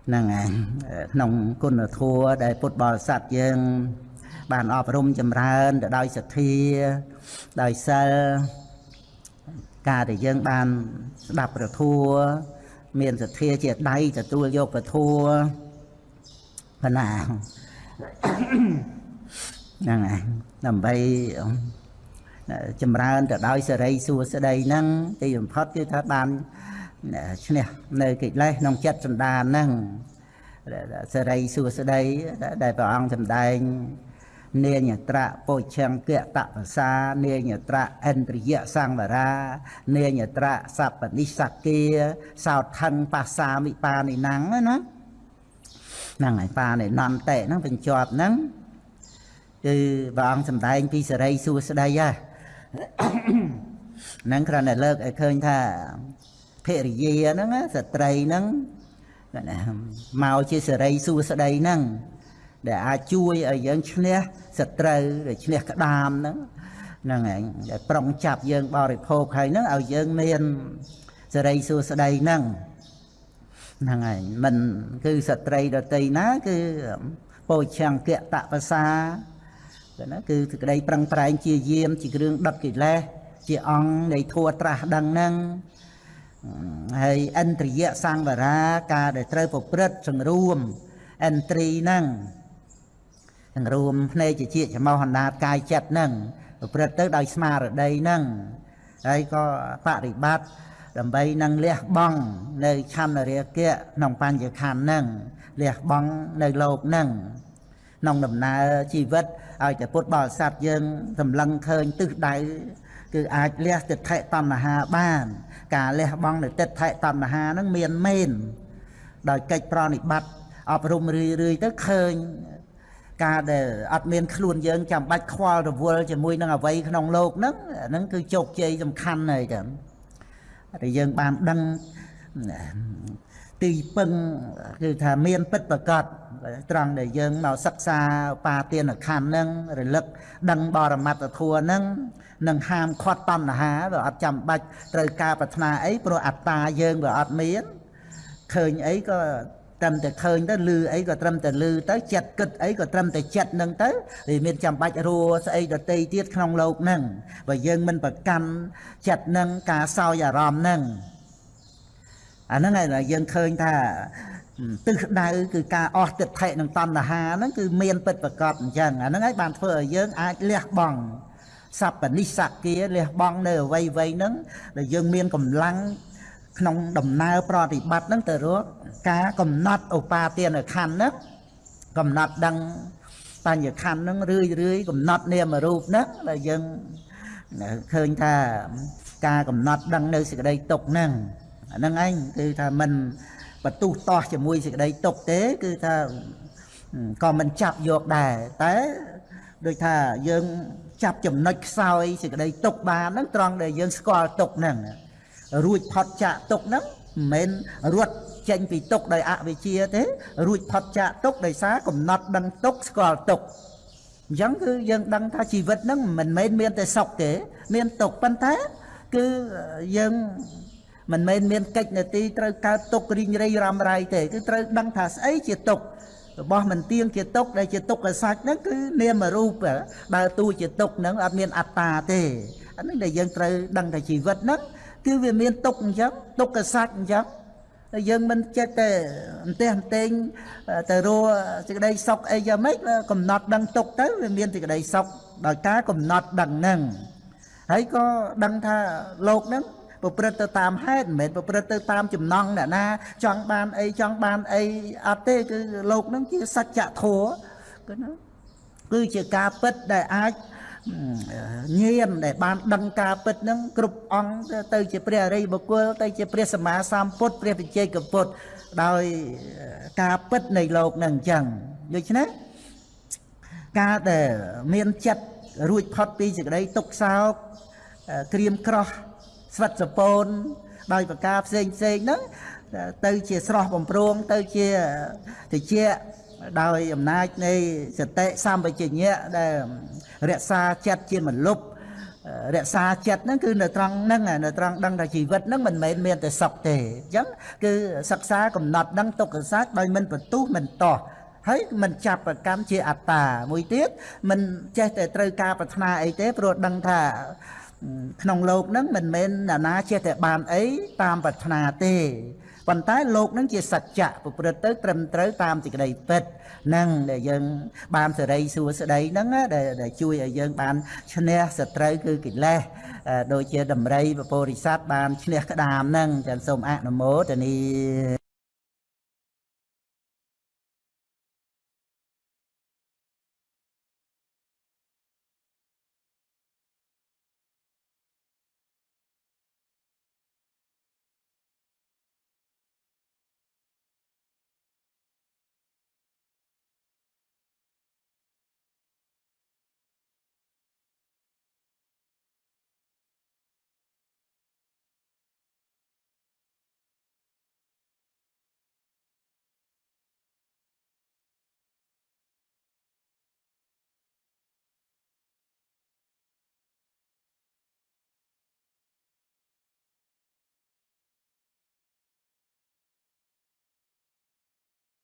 ហ្នឹងហើយក្នុងគុណធម៌ដែលពុទ្ធបរិស័ទយើង បានអប់រំចម្រើនទៅដោយសទ្ធាដោយសិលការដែលយើងបានស្ដាប់ព្រះធម៌មានសទ្ធាជាដៃទទួលយកព្រះធម៌ប៉ុណ្ណាហ្នឹងហើយដើម្បីចម្រើនទៅដោយសេរីសួស្តីហ្នឹងទីបំផុតគឺថាបាន ឈ្នះនៅកិលេសក្នុងចិត្តសន្តានហ្នឹងសេរីសួស្តីដែលព្រះអង្គសម្ដែងនាញត្រៈពុឆង្គៈតបសានាញត្រៈឥន្ទ្រិយសង្វរានាញត្រៈសពនិសគាសោថੰបាសាមិបានិណੰណាហ្នឹងហើយបានិណន្តិហ្នឹងបញ្ជាប់ហ្នឹងគឺព្រះអង្គសម្ដែងពីសេរីសួស្តីហ่ะហ្នឹងគ្រាន់តែលើកឲ្យឃើញថា ភរិយាហ្នឹងស្ត្រីហ្នឹងមកជាសេរីសួស្តីហ្នឹងដែលអាចជួយឲ្យយើងឈ្នះសត្រូវឬឈ្នះក្តាមហ្នឹងហ្នឹងឯងដែលប្រុងចាប់យើងបរិភោគហើយហ្នឹងឲ្យយើងមានសេរីសួស្តីហ្នឹងហ្នឹងហើយមិនគឺសត្រីដតីណាគឺពោឆង្គៈតបសាគឺណាគឺសេចក្តីប្រឹងប្រែងជាយាមជាគ្រឿងដុតកិលេសជាអង្គនៃធัวត្រាស់ដឹងហ្នឹង ហើយអន្តរិយសង្វរាការដែលត្រូវប្រព្រឹត្តសង្រួម entry ហ្នឹងទាំងរួមភ្នែកជាជាចំោះអណ្ដាតកាយចិត្តហ្នឹងប្រព្រឹត្តទៅដោយស្មារតីហ្នឹងហើយក៏បប្រតិបត្តិដើម្បីនឹងលះបង់នៅឆន្ទរាគៈក្នុងបញ្ញខណ្ឌហ្នឹងលះបង់នៅលោកហ្នឹងក្នុងដំណើរជីវិតឲ្យតែពុទ្ធបរិស័ទយើងសម្លឹងឃើញទិសដៅ គឺអាចលះទិដ្ឋិតណ្ហាបាន ការលះបង់នៅទិដ្ឋិតណ្ហាហ្នឹងមានមែនដោយកិច្ចប្រណិប័តអប់រំរឿយរឿយទៅឃើញការដែលអត់មានខ្លួនយើងចាំបាច់ខ្វល់រវល់ជាមួយនឹងអ្វីក្នុងโลกហ្នឹងហ្នឹងគឺជោគជ័យសំខាន់ហើយតើតែយើងបានដឹងទីពឹងគឺថាមានពិតប្រកប ត្រង់ដែលយើងមកសិក្សាបាទានខណ្ឌហ្នឹងរលឹកដឹងបរមត្តធัวហ្នឹងនឹងហាមខាត់តណ្ហាវាអត់ចាំបាច់ត្រូវការប្រាថ្នាអីព្រោះអត្តាយើងវាអត់មានឃើញអីក៏ត្រឹមតែឃើញទៅឮអីក៏ត្រឹមតែឮទៅចិត្តគិតអីក៏ត្រឹមតែចិត្តនឹងទៅវាមានចាំបាច់រួស្អីដតីទៀតក្នុងលោកហ្នឹងបើយើងមិនប្រកាន់ចិត្តនឹងការសោយអារម្មណ៍ហ្នឹងអាហ្នឹងឯងយើងឃើញថា ទិសដៅគឺការអស់ទិដ្ឋិនិងតណ្ហាហ្នឹងគឺមានពិតប្រកបអញ្ចឹងអាហ្នឹងឯងបានធ្វើឲ្យយើងអាចលះបង់សព្វនិសគាលះបង់នៅអវ័យវ័យហ្នឹងដែលយើងមានកម្លាំងក្នុងដំណើរប្រតិបត្តិហ្នឹងទៅរកការកំណត់ឧបាទានខណ្ឌហ្នឹងកំណត់ដឹងបញ្ញខណ្ឌហ្នឹងរឿយរឿយកំណត់នាមរូបហ្នឹងដែលយើងឃើញថាការកំណត់ដឹងនៅសេចក្តីទុកហ្នឹងអាហ្នឹងឯងគឺថាមិន បទុះតោះជាមួយសេចក្តីទុកទេ គឺថាក៏មិនចាប់យកដែរតែដូចថាយើងចាប់ចំណុចខ្សោយសេចក្តីទុកបានហ្នឹងត្រង់ដែលយើងស្គាល់ទុកហ្នឹងរួចផុតចាកទុកហ្នឹងមិនមែនរត់ចេញពីទុកដោយអវិជ្ជាទេ រួចផុតចាកទុកដោយសារកំណត់ដឹងទុកស្គាល់ទុកអញ្ចឹងគឺយើងដឹងថាជីវិតហ្នឹងមិនមែនមានតែសុខទេ មានទុកប៉ុន្តែ គឺយើង មិនមែនមានកិច្ចនទីត្រូវកើតទុករីងរៃរ៉ាំរ៉ៃទេគឺត្រូវដឹងថាស្អីជាទុករបស់មិនទៀងជាទុកដែលជាទុកកសាច់ហ្នឹងគឺនាមរូបដើរតួជាទុកហ្នឹងអត់មានអត្តាទេអានេះដែលយើងត្រូវដឹងថាជីវិតហ្នឹងគឺវាមានទុកអញ្ចឹងទុកកសាច់អញ្ចឹងតែយើងមិនចិត្តតែអន្ទះអន្ទែងទៅរកសេចក្តីសុខអីយ៉ាងម៉េចកំណត់ដឹងទុកទៅវាមានសេចក្តីសុខដោយការកំណត់ដឹងហ្នឹងហើយក៏ដឹងថាលោកហ្នឹង ប្រព្រឹត្តទៅតាមហេតុមិនមែនប្រព្រឹត្តទៅតាមចំណង់អ្នកណាចង់បានអីចង់បានអីអត់ទេគឺលោកហ្នឹងជាសច្ចធម៌គឺណាគឺជាការពិតដែលអាចញៀនដែលបានដឹងការពិតហ្នឹងគ្រប់អង្គទៅជាព្រះអរិយបុគ្គលទៅជាព្រះសម្មាសម្ពុទ្ធព្រះវិជ័យកពុទ្ធដោយការពិតនៃលោកហ្នឹងអញ្ចឹងដូច្នេះការដែលមានចិត្តរួចផុតពីសេចក្តីទុក្ខសោកក្រៀមក្រោះ ស្វិតសពូនដោយប្រការផ្សេងផ្សេងហ្នឹងទៅជាស្រស់បំព្រងទៅជាតិចដោយអំណាចនៃសតិសម្បជញ្ញៈដែលរក្សាចិត្តជាមលុបរក្សាចិត្តហ្នឹងគឺនៅត្រង់ហ្នឹងនៅត្រង់ដឹងថាជីវិតហ្នឹងមិនមែនមានតែសុខទេអញ្ចឹងគឺសិក្សាកំណត់ដឹងទុក្ខសត្វដោយមិនបន្ទុះមិនតោះហើយមិនចាប់ប្រកម្មជាអត្តាមួយទៀតមិនចេះតែត្រូវការប្រាថ្នាអីទេព្រោះដឹងថា ក្នុងលោកនឹងមិនមែនណានាចេះតែបានអីតាមប្រាថ្នាទេប៉ុន្តែលោកនឹងជាសច្ចៈប្រព្រឹត្តទៅត្រឹមត្រូវតាមសេចក្តីពិតនឹងដែលយើងបានសេរីសួស្តីនឹងដែលជួយឲ្យយើងបានឈ្នះសត្រូវគឺកិលេសដូចជាដំរីពពរិស័តបានឈ្នះក្តាមនឹងចឹងសូមអនុមោទនា